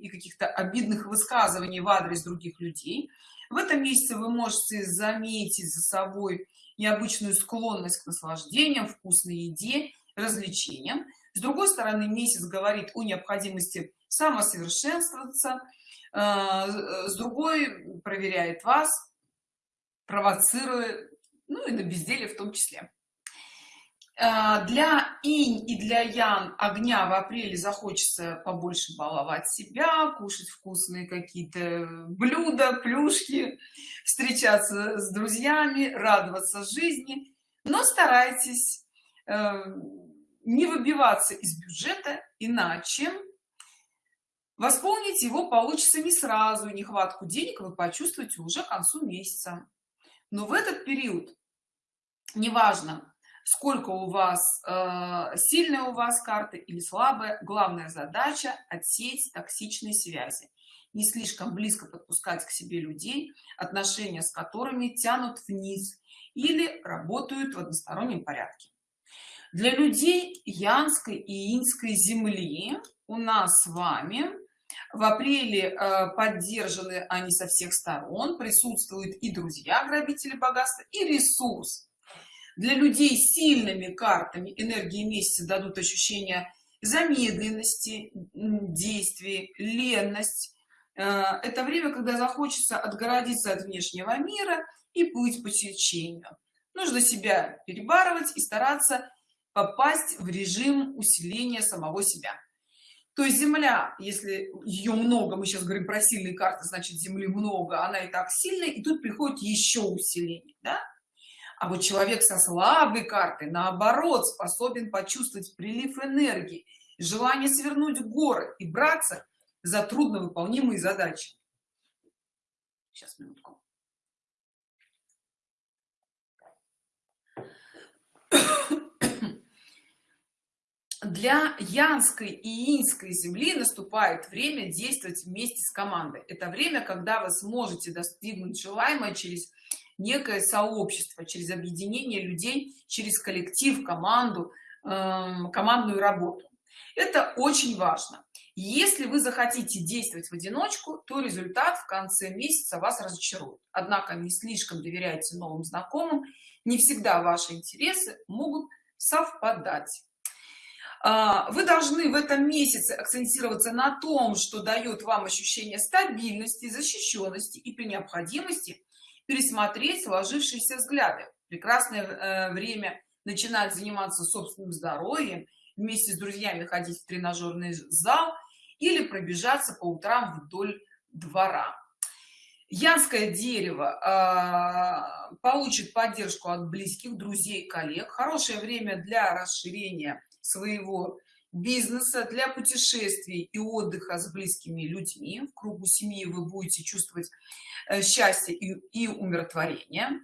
и каких-то обидных высказываний в адрес других людей. В этом месяце вы можете заметить за собой необычную склонность к наслаждениям вкусной еде развлечениям. С другой стороны месяц говорит о необходимости самосовершенствоваться э, с другой проверяет вас провоцируя ну и на безделие в том числе для инь и для ян огня в апреле захочется побольше баловать себя кушать вкусные какие-то блюда плюшки встречаться с друзьями радоваться жизни. Но старайтесь э, не выбиваться из бюджета иначе восполнить его получится не сразу нехватку денег вы почувствуете уже к концу месяца. Но в этот период неважно сколько у вас э, сильная у вас карта или слабая. Главная задача отсеять токсичные связи. Не слишком близко подпускать к себе людей отношения с которыми тянут вниз или работают в одностороннем порядке. Для людей янской и инской земли у нас с вами в апреле э, поддержаны они со всех сторон. Присутствуют и друзья грабители богатства и ресурс для людей с сильными картами энергии месяца дадут ощущение замедленности действий ленность. Э, это время когда захочется отгородиться от внешнего мира и плыть по течению. Нужно себя перебарывать и стараться попасть в режим усиления самого себя. То есть земля если ее много мы сейчас говорим про сильные карты значит земли много она и так сильная и тут приходит еще усиление да? А вот человек со слабой картой наоборот способен почувствовать прилив энергии желание свернуть горы и браться за трудновыполнимые задачи. Сейчас минутку. Для янской и инской земли наступает время действовать вместе с командой. Это время когда вы сможете достигнуть желаемое через некое сообщество через объединение людей через коллектив команду эм, командную работу. Это очень важно. Если вы захотите действовать в одиночку то результат в конце месяца вас разочарует. Однако не слишком доверяйте новым знакомым не всегда ваши интересы могут совпадать. А, вы должны в этом месяце акцентироваться на том что дает вам ощущение стабильности защищенности и при необходимости пересмотреть сложившиеся взгляды. Прекрасное э, время начинать заниматься собственным здоровьем вместе с друзьями ходить в тренажерный зал или пробежаться по утрам вдоль двора. Янское дерево э, получит поддержку от близких друзей коллег. Хорошее время для расширения своего бизнеса для путешествий и отдыха с близкими людьми. В кругу семьи вы будете чувствовать э, счастье и, и умиротворение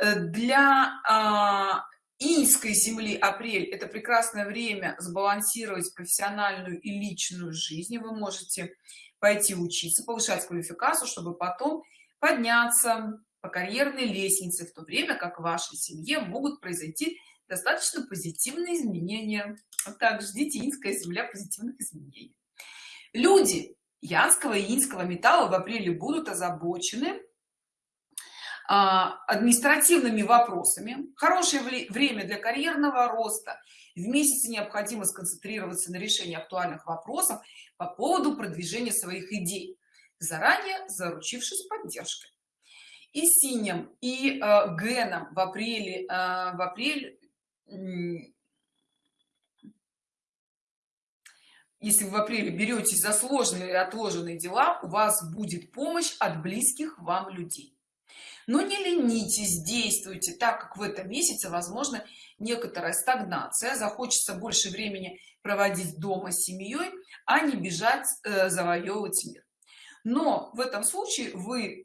э, для а, инской земли апрель это прекрасное время сбалансировать профессиональную и личную жизнь. Вы можете пойти учиться повышать квалификацию чтобы потом подняться по карьерной лестнице в то время как в вашей семье могут произойти достаточно позитивные изменения. Вот так ждите инская земля позитивных изменений. Люди янского и инского металла в апреле будут озабочены а, административными вопросами. Хорошее время для карьерного роста. В месяце необходимо сконцентрироваться на решении актуальных вопросов по поводу продвижения своих идей заранее заручившись поддержкой. И синим и э, геном в апреле э, в апрель если вы в апреле беретесь за сложные и отложенные дела у вас будет помощь от близких вам людей. Но не ленитесь действуйте так как в этом месяце возможно некоторая стагнация. Захочется больше времени проводить дома с семьей а не бежать э, завоевывать мир. Но в этом случае вы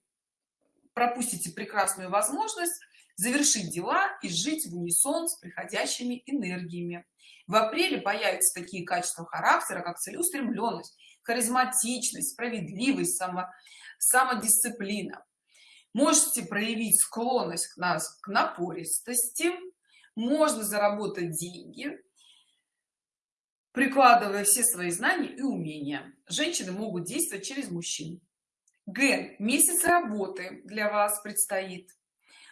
пропустите прекрасную возможность завершить дела и жить в унисон с приходящими энергиями в апреле появятся такие качества характера как целеустремленность харизматичность справедливость само самодисциплина. Можете проявить склонность к нас к напористости можно заработать деньги прикладывая все свои знания и умения. Женщины могут действовать через мужчин. Г. Месяц работы для вас предстоит.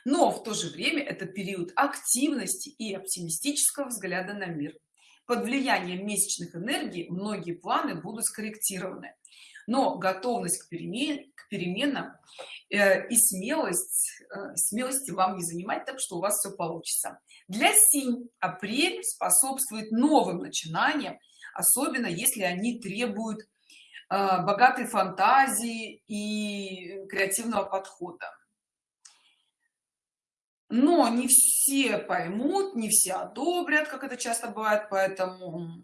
Но в то же время это период активности и оптимистического взгляда на мир под влиянием месячных энергий многие планы будут скорректированы. Но готовность к, перемен, к переменам э, и смелость э, смелости вам не занимать так что у вас все получится. Для синь апрель способствует новым начинаниям особенно если они требуют э, богатой фантазии и креативного подхода но не все поймут не все одобрят как это часто бывает поэтому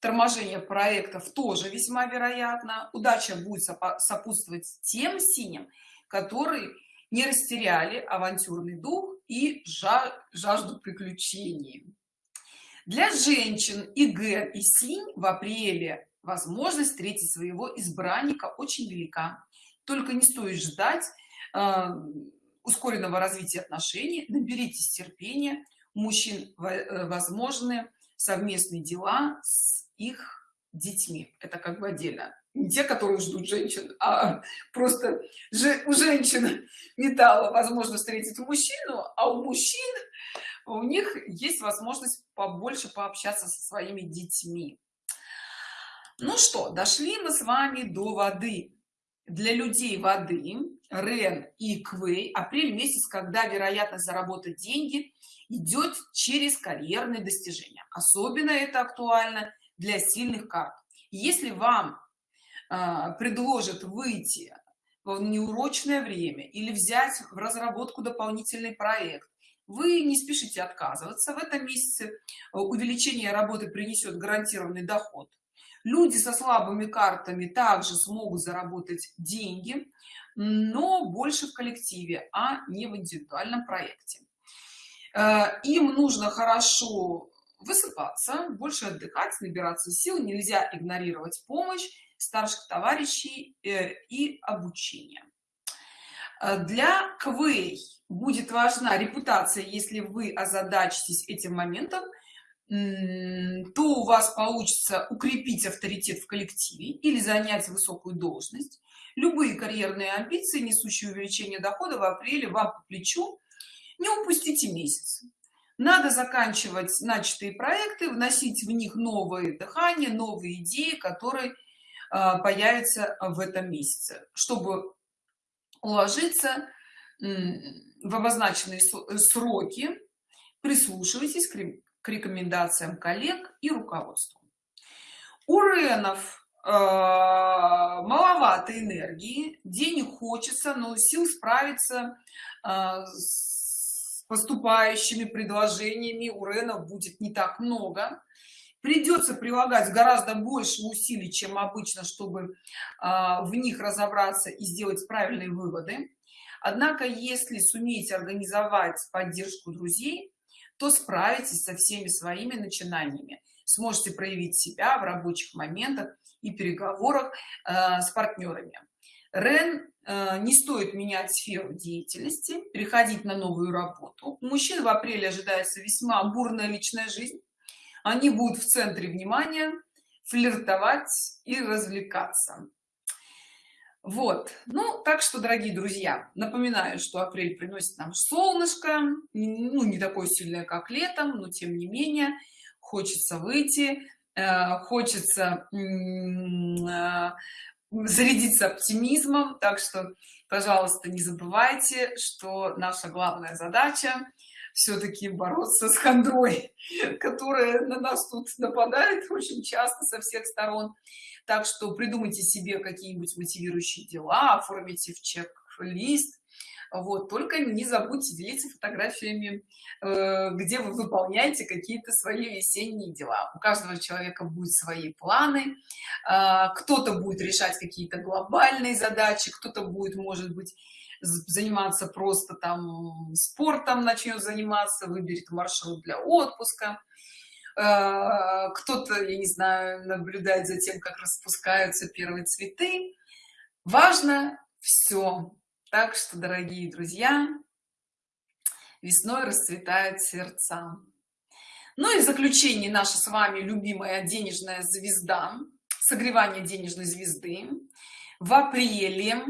торможение проектов тоже весьма вероятно. Удача будет сопутствовать тем синим которые не растеряли авантюрный дух и жажду приключений. Для женщин и г и синь в апреле возможность встретить своего избранника очень велика. Только не стоит ждать э, ускоренного развития отношений наберитесь терпения у мужчин э, возможны совместные дела с их детьми. Это как бы отдельно. Не те которые ждут женщин а просто у женщин металла возможно встретить мужчину а у мужчин у них есть возможность побольше пообщаться со своими детьми. Ну что дошли мы с вами до воды для людей воды рен и квей апрель месяц когда вероятность заработать деньги идет через карьерные достижения. Особенно это актуально для сильных карт. Если вам э, предложат выйти в неурочное время или взять в разработку дополнительный проект вы не спешите отказываться. В этом месяце увеличение работы принесет гарантированный доход люди со слабыми картами также смогут заработать деньги но больше в коллективе а не в индивидуальном проекте. Э, им нужно хорошо высыпаться больше отдыхать набираться сил нельзя игнорировать помощь старших товарищей э, и обучение. Э, для квей будет важна репутация если вы озадачитесь этим моментом то у вас получится укрепить авторитет в коллективе или занять высокую должность. Любые карьерные амбиции несущие увеличение дохода в апреле вам по плечу. Не упустите месяц. Надо заканчивать начатые проекты вносить в них новые дыхания новые идеи которые а, появятся в этом месяце. Чтобы уложиться в обозначенные сроки прислушивайтесь к рекомендациям коллег и руководству. У ренов э, маловато энергии денег хочется но сил справиться э, с поступающими предложениями у ренов будет не так много. Придется прилагать гораздо больше усилий чем обычно чтобы э, в них разобраться и сделать правильные выводы. Однако если сумеете организовать поддержку друзей то справитесь со всеми своими начинаниями. Сможете проявить себя в рабочих моментах и переговорах э, с партнерами. Рен э, не стоит менять сферу деятельности переходить на новую работу. У мужчин в апреле ожидается весьма бурная личная жизнь. Они будут в центре внимания флиртовать и развлекаться вот. Ну так что дорогие друзья напоминаю что апрель приносит нам солнышко ну не такое сильное как летом но тем не менее хочется выйти э, хочется э, зарядиться оптимизмом. Так что пожалуйста не забывайте что наша главная задача все-таки бороться с хандрой которая на нас тут нападает очень часто со всех сторон. Так что придумайте себе какие-нибудь мотивирующие дела оформите в чек-лист. Вот только не забудьте делиться фотографиями э, где вы выполняете какие-то свои весенние дела. У каждого человека будет свои планы э, кто-то будет решать какие-то глобальные задачи кто-то будет может быть заниматься просто там спортом начнет заниматься выберет маршрут для отпуска. Э, кто-то я не знаю наблюдает за тем как распускаются первые цветы. Важно все так что дорогие друзья весной расцветают сердца. Ну и заключение наша с вами любимая денежная звезда согревание денежной звезды. В апреле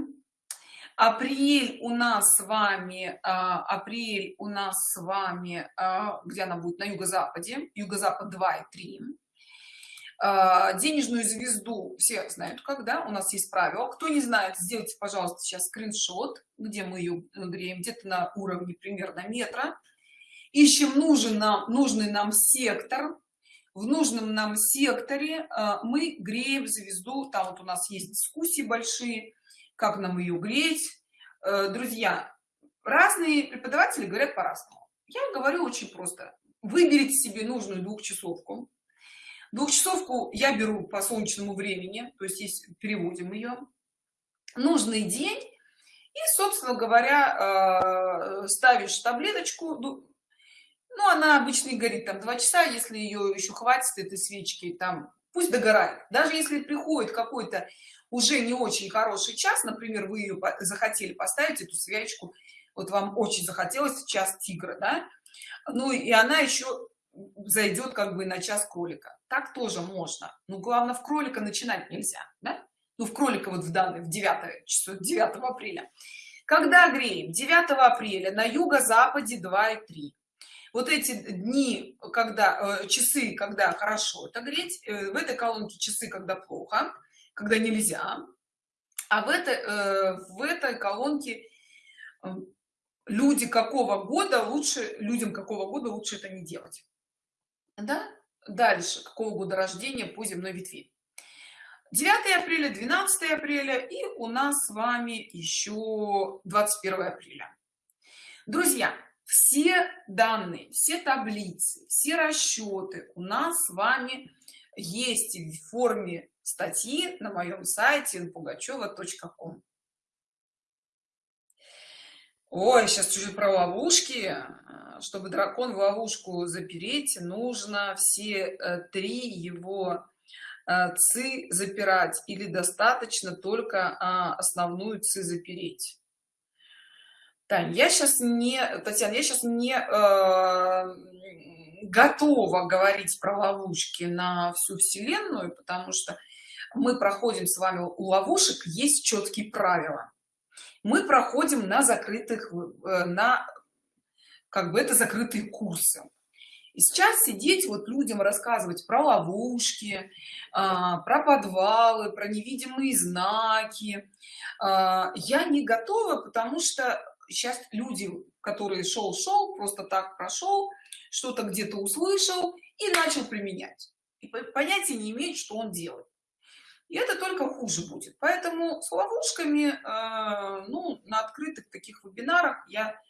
апрель у нас с вами а, апрель у нас с вами а, где она будет? На юго-западе. Юго-запад 2 и 3 а, денежную звезду все знают когда у нас есть правило кто не знает сделайте пожалуйста сейчас скриншот где мы ее греем где-то на уровне примерно метра. Ищем нужен нам нужный нам сектор. В нужном нам секторе мы греем звезду. Там вот у нас есть дискуссии большие как нам ее греть. Э, друзья разные преподаватели говорят по-разному. Я говорю очень просто. Выберите себе нужную двухчасовку. Двухчасовку я беру по солнечному времени то есть есть переводим ее нужный день. И собственно говоря э, ставишь таблеточку ну, она обычно и горит там два часа если ее еще хватит этой свечки там пусть догорает. Даже если приходит какой-то уже не очень хороший час например вы ее захотели поставить эту свечку вот вам очень захотелось час тигра да? Ну и она еще зайдет как бы на час кролика. Так тоже можно. Но главное в кролика начинать нельзя да? ну в кролика вот в данный в 9 число 9 апреля. Когда греем? 9 апреля на юго-западе 2 и 3 вот эти дни когда э, часы когда хорошо это греть э, в этой колонке часы когда плохо когда нельзя. А в этой э, в этой колонке люди какого года лучше людям какого года лучше это не делать. Да? Дальше. Какого года рождения по земной ветви? 9 апреля 12 апреля и у нас с вами еще 21 апреля. Друзья все данные все таблицы все расчеты у нас с вами есть в форме статьи на моем сайте pugacheva.com ой сейчас чуть про ловушки. Чтобы дракон в ловушку запереть нужно все э, три его э, ци запирать или достаточно только а, основную ци запереть. Тань, я сейчас не татьяна я сейчас не э, готова говорить про ловушки на всю вселенную потому что мы проходим с вами у ловушек есть четкие правила. Мы проходим на закрытых э, на как бы это закрытые курсы. И сейчас сидеть вот людям рассказывать про ловушки а, про подвалы про невидимые знаки а, я не готова потому что сейчас люди которые шел шел просто так прошел что-то где-то услышал и начал применять. И понятия не имеет что он делает. И это только хуже будет. Поэтому с ловушками э, ну на открытых таких вебинарах я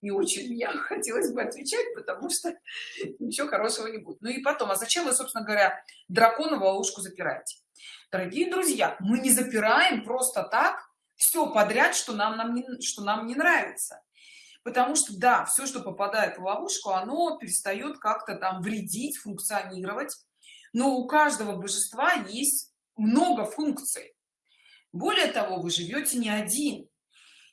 не очень я хотелось бы отвечать потому что ничего хорошего не будет. Ну и потом а зачем вы собственно говоря дракона в ловушку запираете? Дорогие друзья мы не запираем просто так все подряд что нам нам не что нам не нравится потому что да все что попадает в ловушку оно перестает как-то там вредить функционировать. Но у каждого божества есть много функций. Более того вы живете не один.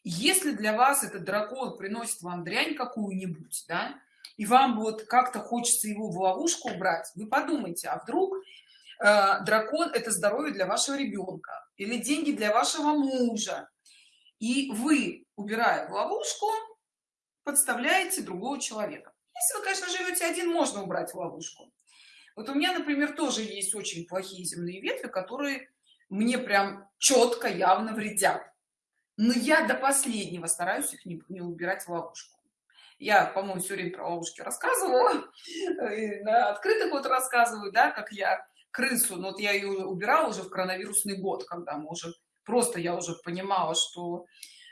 Если для вас этот дракон приносит вам дрянь какую-нибудь да и вам вот как-то хочется его в ловушку убрать вы подумайте а вдруг э, дракон это здоровье для вашего ребенка или деньги для вашего мужа? И вы убирая в ловушку подставляете другого человека. Если вы конечно живете один можно убрать ловушку. Вот у меня например тоже есть очень плохие земные ветви которые мне прям четко явно вредят. Но я до последнего стараюсь их не, не убирать в ловушку. Я по-моему все время про ловушки рассказывала на открытых вот рассказываю да как я крысу но вот я ее убирала уже в коронавирусный год когда мы уже просто я уже понимала что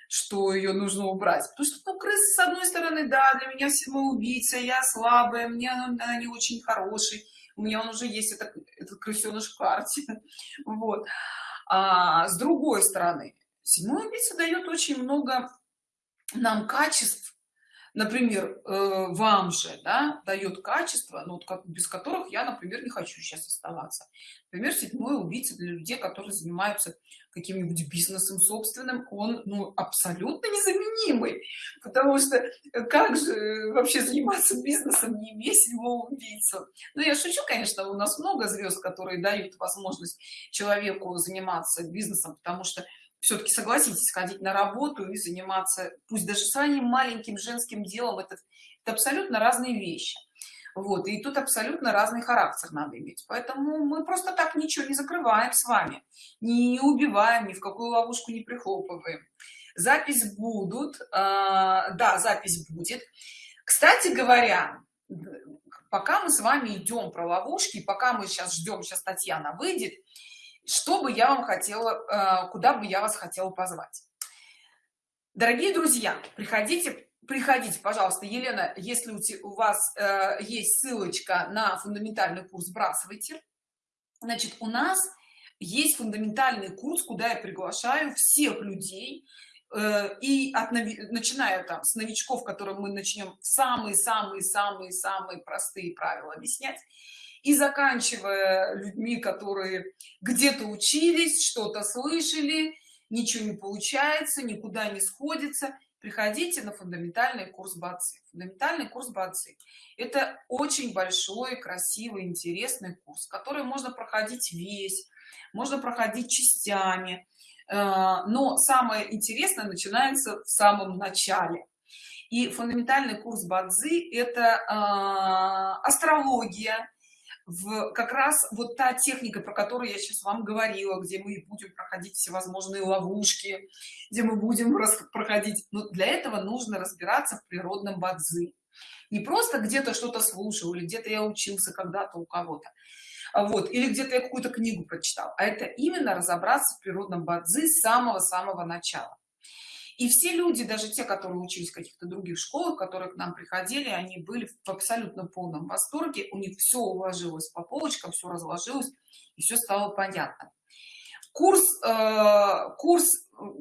что ее нужно убрать. Потому что ну, крысы с одной стороны да для меня самоубийца я слабая мне она не очень хороший у меня он уже есть это этот крысеныш в карте вот. А с другой стороны седьмой убийца дает очень много нам качеств. Например э, вам же да, дает качество ну, вот без которых я например не хочу сейчас оставаться. Например седьмой убийца для людей которые занимаются каким-нибудь бизнесом собственным он ну абсолютно незаменимый. Потому что как же вообще заниматься бизнесом не имея седьмого убийцу ну я шучу конечно у нас много звезд которые дают возможность человеку заниматься бизнесом потому что все-таки согласитесь ходить на работу и заниматься пусть даже своим маленьким женским делом это, это абсолютно разные вещи вот и тут абсолютно разный характер надо иметь. Поэтому мы просто так ничего не закрываем с вами не убиваем ни в какую ловушку не прихлопываем. Запись будут э, да запись будет. Кстати говоря пока мы с вами идем про ловушки пока мы сейчас ждем сейчас татьяна выйдет что бы я вам хотела э, куда бы я вас хотела позвать? Дорогие друзья приходите приходите пожалуйста елена если у вас э, есть ссылочка на фундаментальный курс сбрасывайте значит у нас есть фундаментальный курс куда я приглашаю всех людей э, и от начиная там с новичков которым мы начнем самые самые самые самые простые правила объяснять и заканчивая людьми которые где-то учились что-то слышали ничего не получается никуда не сходится приходите на фундаментальный курс бацы фундаментальный курс бацы это очень большой красивый интересный курс который можно проходить весь можно проходить частями. Э, но самое интересное начинается в самом начале. И фундаментальный курс бадзи это э, астрология в как раз вот та техника про которую я сейчас вам говорила где мы будем проходить всевозможные ловушки где мы будем проходить. Но для этого нужно разбираться в природном бадзи. Не просто где-то что-то слушал или где-то я учился когда-то у кого-то вот или где-то я какую-то книгу прочитал а это именно разобраться в природном бадзи с самого-самого начала и все люди даже те которые учились в каких-то других школах которые к нам приходили они были в абсолютно полном восторге. У них все уложилось по полочкам все разложилось и все стало понятно. Курс э, курс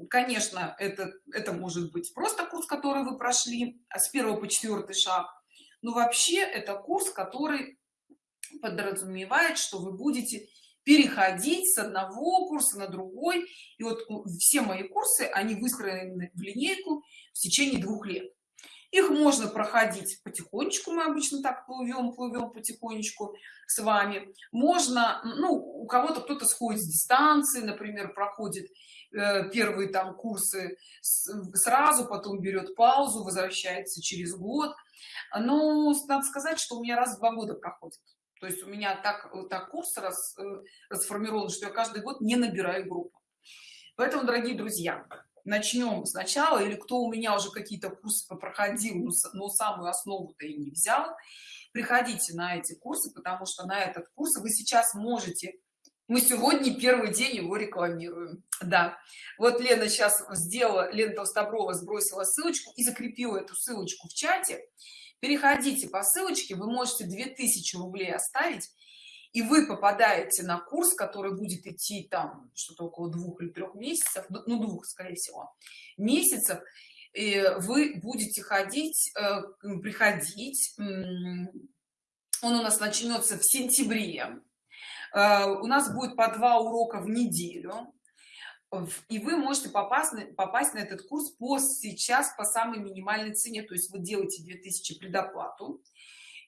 конечно это это может быть просто курс который вы прошли а с первого по четвертый шаг. Но вообще это курс который подразумевает что вы будете переходить с одного курса на другой. И вот все мои курсы они выстроены в линейку в течение двух лет. Их можно проходить потихонечку мы обычно так плывем плывем потихонечку с вами. Можно ну у кого-то кто-то сходит с дистанции например проходит э, первые там курсы сразу потом берет паузу возвращается через год. Но надо сказать что у меня раз в два года проходит то есть у меня так так курс раз, э, расформирован что я каждый год не набираю группу. Поэтому дорогие друзья начнем сначала. Или кто у меня уже какие-то курсы проходил но, но самую основу-то и не взял. Приходите на эти курсы потому что на этот курс вы сейчас можете мы сегодня первый день его рекламируем. Да. Вот лена сейчас сделала лена толстоброва сбросила ссылочку и закрепила эту ссылочку в чате переходите по ссылочке вы можете 2000 рублей оставить и вы попадаете на курс который будет идти там что-то около двух или трех месяцев ну двух скорее всего месяцев. И вы будете ходить э, приходить он у нас начнется в сентябре. Э, у нас будет по два урока в неделю и вы можете попасть на, попасть на этот курс по сейчас по самой минимальной цене. То есть вы делаете 2000 предоплату.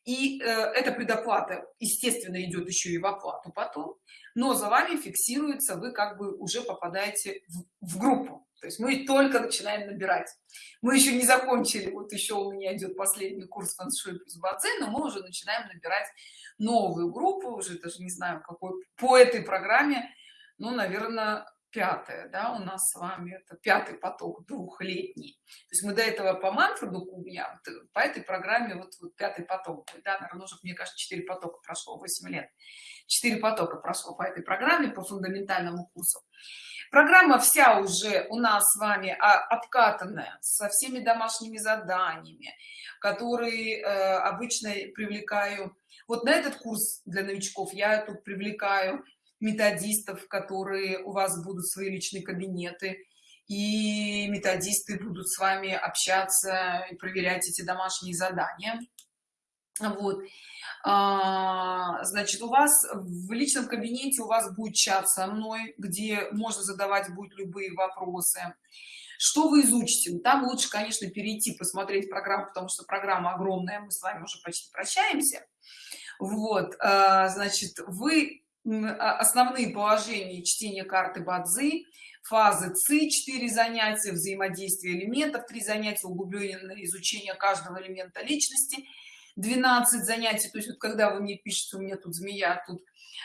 И э, эта предоплата естественно идет еще и в оплату потом. Но за вами фиксируется вы как бы уже попадаете в, в группу. То есть мы только начинаем набирать. Мы еще не закончили. Вот еще у меня идет последний курс фэншуй плюс бадзе но мы уже начинаем набирать новую группу. Уже даже не знаю какой по этой программе ну наверное пятое да у нас с вами это пятый поток двухлетний то есть мы до этого по манфреду кубня по этой программе вот, вот пятый поток да наверное уже мне кажется 4 потока прошло 8 лет. 4 потока прошло по этой программе по фундаментальному курсу. Программа вся уже у нас с вами а, обкатанная со всеми домашними заданиями которые э, обычно привлекаю. Вот на этот курс для новичков я тут привлекаю методистов которые у вас будут свои личные кабинеты и методисты будут с вами общаться и проверять эти домашние задания. Вот. А, значит у вас в личном кабинете у вас будет чат со мной где можно задавать будет любые вопросы. Что вы изучите? Там лучше конечно перейти посмотреть программу потому что программа огромная мы с вами уже почти прощаемся. Вот а, значит вы основные положения чтения карты бадзи фазы ци 4 занятия взаимодействие элементов 3 занятия углубленное изучение каждого элемента личности 12 занятий. То есть вот когда вы мне пишете у меня тут змея а тут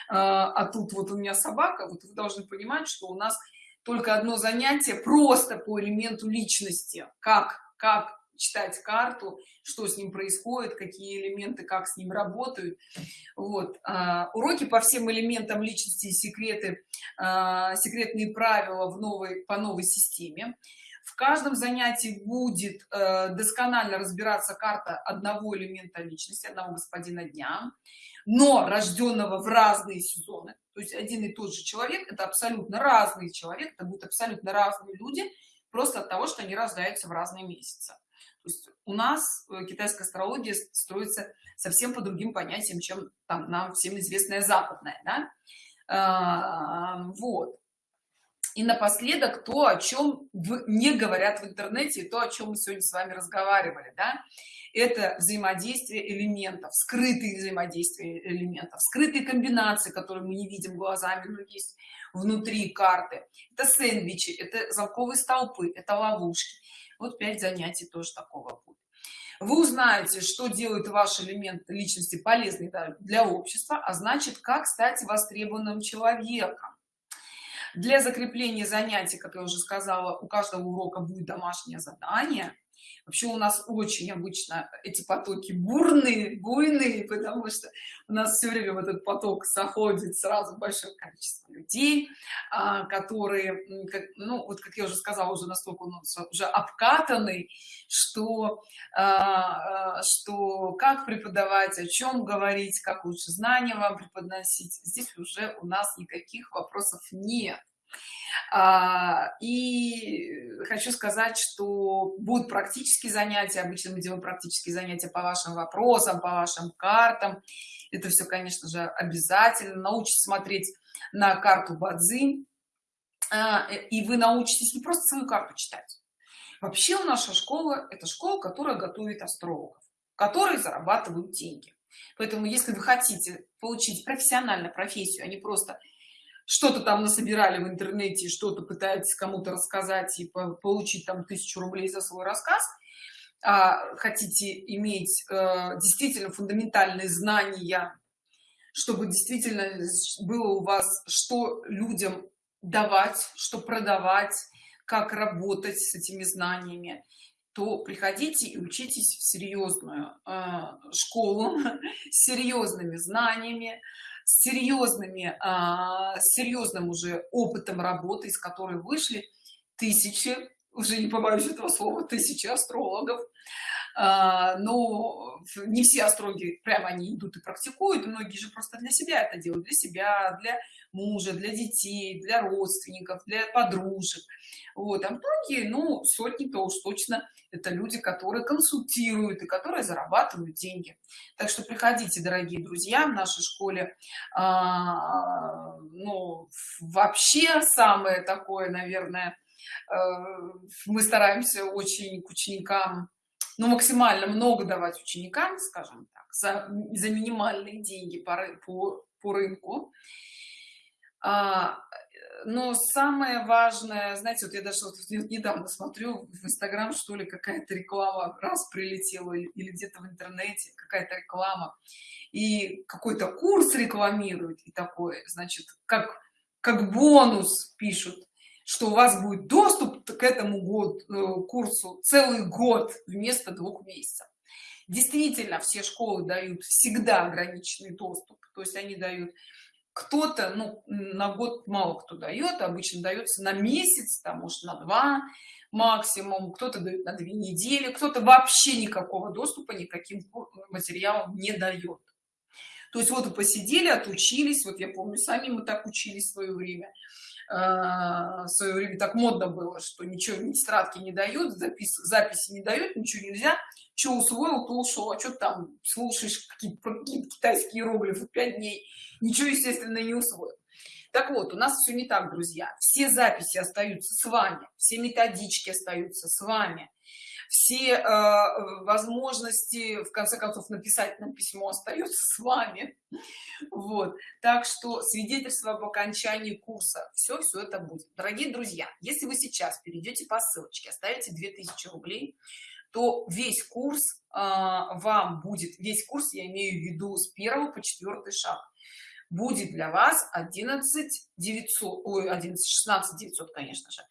а, а тут вот у меня собака вот вы должны понимать что у нас только одно занятие просто по элементу личности. Как? Как читать карту что с ним происходит какие элементы как с ним работают. Вот а, уроки по всем элементам личности и секреты а, секретные правила в новой по новой системе. В каждом занятии будет э, досконально разбираться карта одного элемента личности одного господина дня но рожденного в разные сезоны. То есть один и тот же человек это абсолютно разный человек это будут абсолютно разные люди просто от того что они рождаются в разные месяцы то есть у нас э, китайская астрология строится совсем по другим понятиям, чем там нам всем известная западная, да? а, вот. и напоследок то о чем не говорят в интернете то о чем мы сегодня с вами разговаривали да? это взаимодействие элементов скрытые взаимодействия элементов скрытые комбинации которые мы не видим глазами но есть внутри карты это сэндвичи это замковые столпы это ловушки вот 5 занятий тоже такого будет. Вы узнаете что делает ваш элемент личности полезный для общества а значит как стать востребованным человеком. Для закрепления занятий как я уже сказала у каждого урока будет домашнее задание вообще у нас очень обычно эти потоки бурные буйные потому что у нас все время в этот поток заходит сразу большое количество людей а, которые ну вот как я уже сказала уже настолько он уже обкатанный что а, а, что как преподавать о чем говорить как лучше знания вам преподносить. Здесь уже у нас никаких вопросов нет и хочу сказать что будут практические занятия обычно мы делаем практические занятия по вашим вопросам по вашим картам. Это все конечно же обязательно. Научитесь смотреть на карту бадзи. А, и вы научитесь не просто свою карту читать. Вообще наша школа это школа которая готовит астрологов которые зарабатывают деньги. Поэтому если вы хотите получить профессиональную профессию а не просто что-то там насобирали в интернете что-то пытаетесь кому-то рассказать и получить там тысячу рублей за свой рассказ. А хотите иметь э, действительно фундаментальные знания чтобы действительно было у вас что людям давать что продавать как работать с этими знаниями то приходите и учитесь в серьезную э, школу с серьезными знаниями с серьезными а, серьезным уже опытом работы из которой вышли тысячи уже не побоюсь этого слова тысячи астрологов но не все астрологи прямо они идут и практикуют многие же просто для себя это делают для себя для мужа для детей для родственников для подружек. Вот а многие ну сотни-то уж точно это люди которые консультируют и которые зарабатывают деньги. Так что приходите дорогие друзья в нашей школе а, ну вообще самое такое наверное э, мы стараемся очень к ученикам ну максимально много давать ученикам скажем так за, за минимальные деньги по, по, по рынку. А, но самое важное знаете вот я даже вот недавно смотрю в инстаграм что ли какая-то реклама раз прилетела или где-то в интернете какая-то реклама и какой-то курс рекламирует и такое. Значит как как бонус пишут что у вас будет доступ к этому год э, курсу целый год вместо двух месяцев. Действительно все школы дают всегда ограниченный доступ то есть они дают кто-то ну на год мало кто дает обычно дается на месяц там может на два максимум кто-то дает на две недели кто-то вообще никакого доступа никаким материалом не дает. То есть вот посидели отучились вот я помню сами мы так учились в свое время в свое время так модно было что ничего ни тетрадки не дают запис записи не дают ничего нельзя. Что усвоил то ушел а что там слушаешь какие-то какие китайские иероглифы пять дней? Ничего естественно не усвоил. Так вот у нас все не так друзья. Все записи остаются с вами все методички остаются с вами все э, возможности в конце концов написать нам письмо остается с вами. Вот. Так что свидетельство об окончании курса. Все все это будет. Дорогие друзья если вы сейчас перейдете по ссылочке оставите 2000 рублей то весь курс э, вам будет весь курс я имею в виду с первого по четвертый шаг. Будет для вас 11 900 ой 11 16 900 конечно же.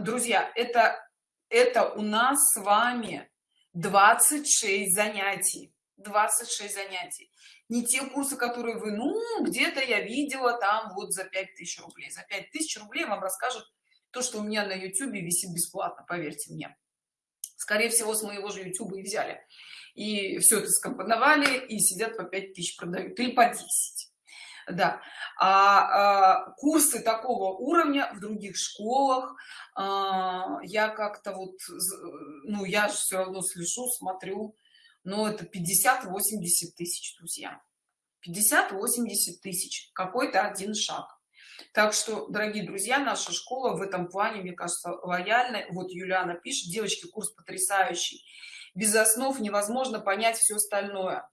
Друзья это это у нас с вами 26 занятий. 26 занятий. Не те курсы которые вы ну где-то я видела там вот за 5000 рублей за 5000 рублей вам расскажут то что у меня на youtube висит бесплатно поверьте мне. Скорее всего с моего же youtube и взяли. И все это скомпоновали и сидят по 5000 продают. Или по 10 да. А, а курсы такого уровня в других школах а, я как-то вот ну я же все равно слежу смотрю но это 50 80 тысяч друзья. 50 80 тысяч какой-то один шаг. Так что дорогие друзья наша школа в этом плане мне кажется лояльной вот юлиана пишет девочки курс потрясающий без основ невозможно понять все остальное.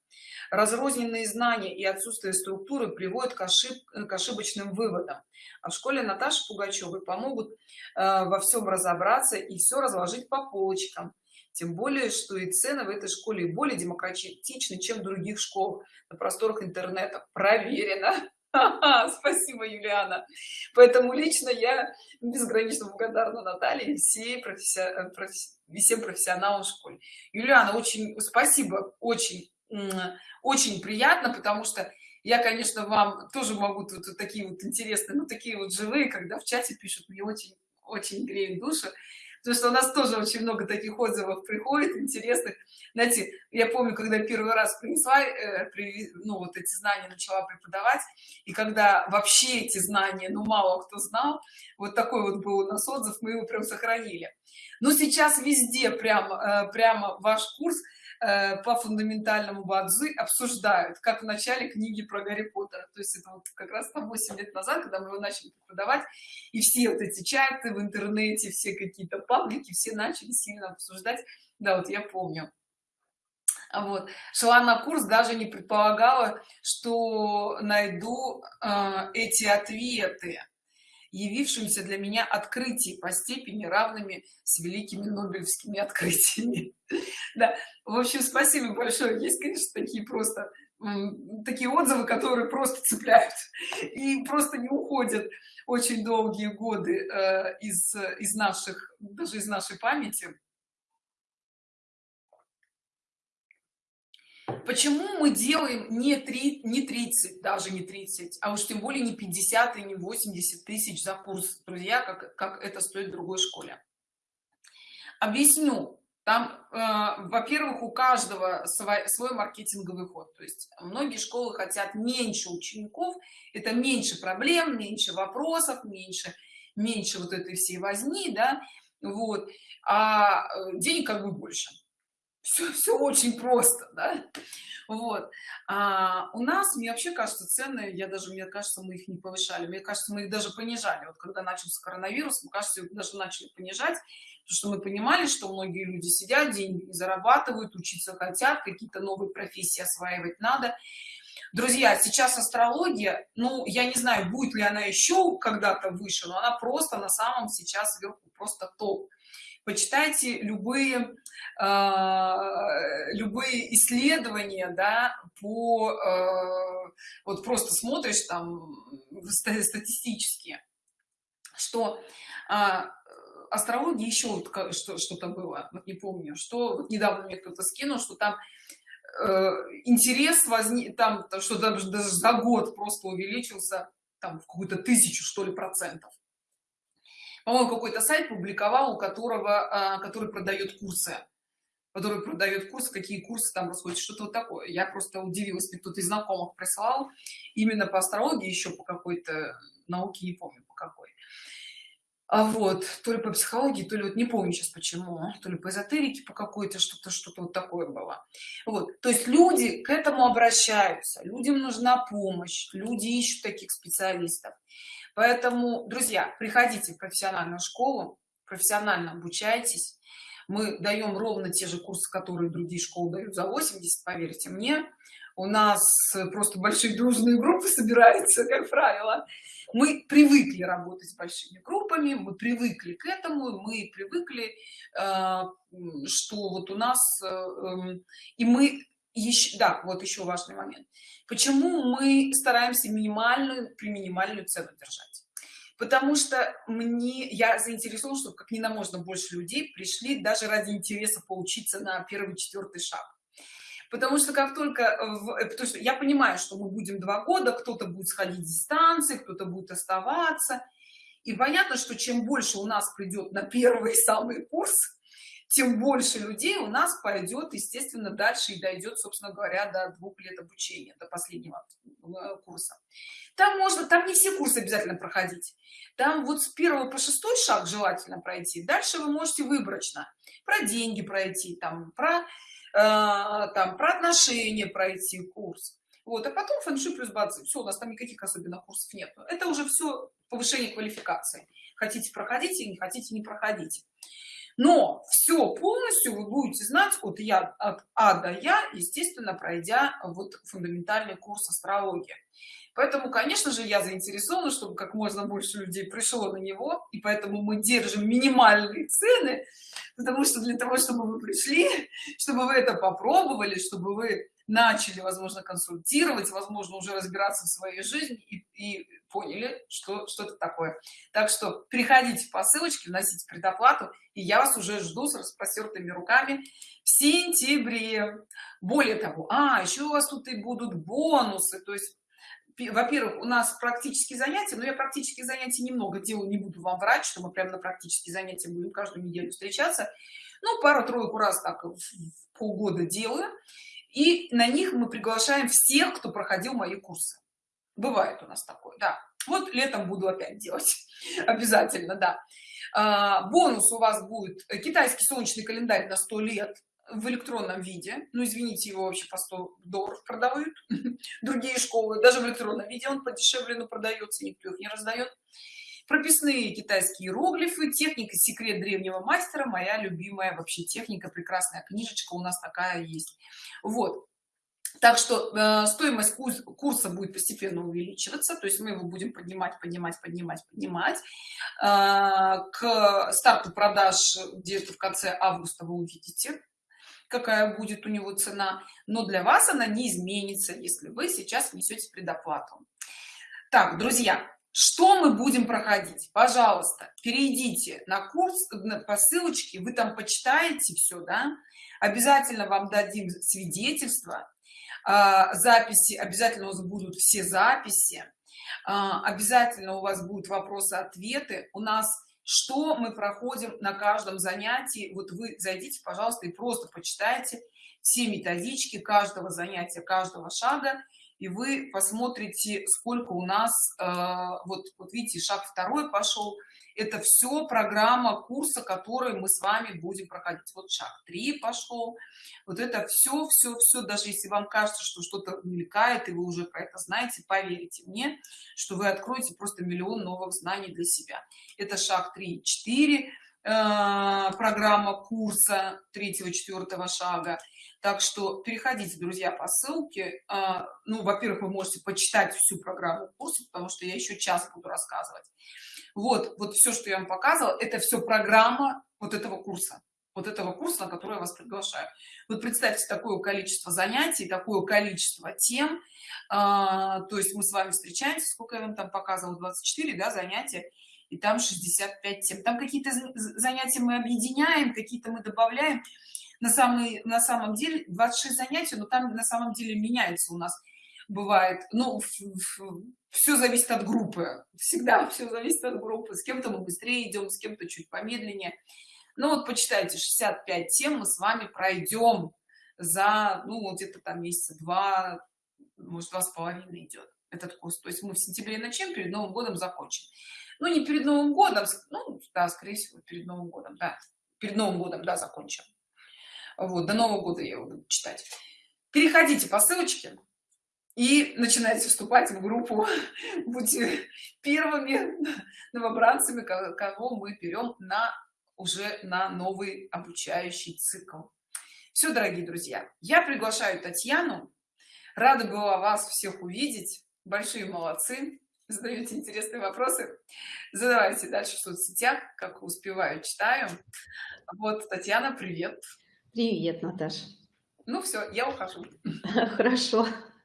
Разрозненные знания и отсутствие структуры приводят к, ошиб к ошибочным выводам. А в школе наташи пугачевой помогут э, во всем разобраться и все разложить по полочкам. Тем более что и цены в этой школе более демократичны чем в других школ на просторах интернета проверено спасибо юлиана. Поэтому лично я безгранично благодарна наталье всей професси... Э, професси... всем профессионалам в школе. Юлиана очень спасибо очень очень приятно потому что я конечно вам тоже могу тут вот такие вот интересные ну такие вот живые когда в чате пишут мне очень очень греет душу потому что у нас тоже очень много таких отзывов приходит интересных. Знаете я помню когда первый раз принесла э, ну вот эти знания начала преподавать и когда вообще эти знания ну мало кто знал вот такой вот был у нас отзыв мы его прям сохранили. Но сейчас везде прям э, прямо ваш курс по фундаментальному бадзы обсуждают как в начале книги про гарри поттера. То есть это вот как раз там 8 лет назад когда мы его начали преподавать и все вот эти чаты в интернете все какие-то паблики все начали сильно обсуждать. Да вот я помню. Вот. Шла на курс даже не предполагала что найду э, эти ответы явившимся для меня открытий по степени равными с великими нобелевскими открытиями. Да в общем спасибо большое. Есть конечно такие просто такие отзывы которые просто цепляют и просто не уходят очень долгие годы э, из из наших даже из нашей памяти почему мы делаем не 3 не 30 даже не 30 а уж тем более не 50 и не 80 тысяч за курс? Друзья как как это стоит в другой школе? Объясню. Там э, во-первых у каждого свой, свой маркетинговый ход. То есть многие школы хотят меньше учеников. Это меньше проблем меньше вопросов меньше меньше вот этой всей возни да вот. А э, денег как бы больше все, все очень просто да? вот. А у нас мне вообще кажется цены я даже мне кажется мы их не повышали. Мне кажется мы их даже понижали. Вот когда начался коронавирус мы кажется даже начали понижать потому что мы понимали что многие люди сидят деньги зарабатывают учиться хотят какие-то новые профессии осваивать надо. Друзья сейчас астрология ну я не знаю будет ли она еще когда-то выше но она просто на самом сейчас сверху просто топ почитайте любые э, любые исследования да по э, вот просто смотришь там статистически что э, астрологии еще вот что-то было вот не помню что вот недавно мне кто-то скинул что там э, интерес возник там что даже, даже за год просто увеличился там в какую-то тысячу что ли процентов по-моему какой-то сайт публиковал у которого а, который продает курсы. Который продает курсы какие курсы там расходят что-то вот такое. Я просто удивилась мне кто-то из знакомых прислал именно по астрологии еще по какой-то науке не помню по какой. А вот то ли по психологии то ли вот не помню сейчас почему то ли по эзотерике по какой-то что-то что-то вот такое было. Вот то есть люди к этому обращаются людям нужна помощь люди ищут таких специалистов поэтому друзья приходите в профессиональную школу профессионально обучайтесь. Мы даем ровно те же курсы которые другие школы дают за 80 поверьте мне. У нас просто большие дружные группы собираются как правило. Мы привыкли работать с большими группами мы привыкли к этому мы привыкли э, что вот у нас э, эм, и мы еще да вот еще важный момент. Почему мы стараемся минимальную при минимальную цену держать? Потому что мне я заинтересован чтобы как не на можно больше людей пришли даже ради интереса поучиться на первый четвертый шаг. Потому что как только в, э, потому что я понимаю что мы будем два года кто-то будет сходить дистанции кто-то будет оставаться. И понятно что чем больше у нас придет на первый самый курс тем больше людей у нас пойдет естественно дальше и дойдет собственно говоря до двух лет обучения до последнего э, курса. Там можно там не все курсы обязательно проходить. Там вот с первого по шестой шаг желательно пройти. Дальше вы можете выборочно про деньги пройти там про Э, там про отношения пройти курс. Вот а потом фэншуй плюс бадзи. Все у нас там никаких особенных курсов нет. Это уже все повышение квалификации. Хотите проходите не хотите не проходите но все полностью вы будете знать от я от а до я естественно пройдя вот фундаментальный курс астрологии. Поэтому конечно же я заинтересована чтобы как можно больше людей пришло на него и поэтому мы держим минимальные цены потому что для того чтобы вы пришли чтобы вы это попробовали чтобы вы начали возможно консультировать возможно уже разбираться в своей жизни и, и поняли что что-то такое. Так что приходите по ссылочке вносите предоплату и я вас уже жду с распростертыми руками в сентябре. Более того а еще у вас тут и будут бонусы. То есть во-первых у нас практические занятия но я практические занятия немного делаю не буду вам врать что мы прямо на практические занятия будем каждую неделю встречаться. Ну пару-тройку раз так в полгода делаю и на них мы приглашаем всех кто проходил мои курсы. Бывает у нас такое да. Вот летом буду опять делать. Обязательно да. А, бонус у вас будет китайский солнечный календарь на 100 лет в электронном виде. Ну извините его вообще по 100 долларов продают. Другие школы даже в электронном виде он подешевле но продается никто их не раздает прописные китайские иероглифы техника секрет древнего мастера моя любимая вообще техника прекрасная книжечка у нас такая есть. Вот. Так что э, стоимость курс, курса будет постепенно увеличиваться то есть мы его будем поднимать поднимать поднимать поднимать. Э, к старту продаж где-то в конце августа вы увидите какая будет у него цена. Но для вас она не изменится если вы сейчас несете предоплату. Так друзья что мы будем проходить? Пожалуйста перейдите на курс по ссылочке вы там почитаете все да? Обязательно вам дадим свидетельство а, записи обязательно у вас будут все записи а, обязательно у вас будут вопросы ответы у нас что мы проходим на каждом занятии? Вот вы зайдите пожалуйста и просто почитайте все методички каждого занятия каждого шага и вы посмотрите сколько у нас э, вот вот видите шаг второй пошел. Это все программа курса который мы с вами будем проходить. Вот шаг 3 пошел. Вот это все все все даже если вам кажется что что-то мелькает и вы уже про это знаете поверьте мне что вы откроете просто миллион новых знаний для себя. Это шаг 3 4 э, программа курса третьего четвертого шага так что переходите друзья по ссылке. А, ну во-первых вы можете почитать всю программу курса потому что я еще час буду рассказывать. Вот вот все что я вам показывала это все программа вот этого курса. Вот этого курса на который я вас приглашаю. Вот представьте такое количество занятий такое количество тем. А, то есть мы с вами встречаемся сколько я вам там показывала 24 да, занятия и там 65 тем. Там какие-то занятия мы объединяем какие-то мы добавляем на самый на самом деле 26 занятий но там на самом деле меняется у нас бывает. Ну все зависит от группы. Всегда все зависит от группы. С кем-то мы быстрее идем с кем-то чуть помедленнее. Ну вот почитайте 65 тем мы с вами пройдем за ну где-то там месяца два может два с половиной идет этот курс. То есть мы в сентябре начнем перед новым годом закончим. Ну не перед новым годом ну да скорее всего перед новым годом да. Перед новым годом да закончим вот до нового года я его буду читать. Переходите по ссылочке и начинайте вступать в группу. Будьте первыми новобранцами кого мы берем на уже на новый обучающий цикл. Все дорогие друзья я приглашаю татьяну. Рада была вас всех увидеть. Большие молодцы. Задаете интересные вопросы. Задавайте дальше в соцсетях как успеваю читаю. Вот татьяна привет привет наташа. Ну все я ухожу. Хорошо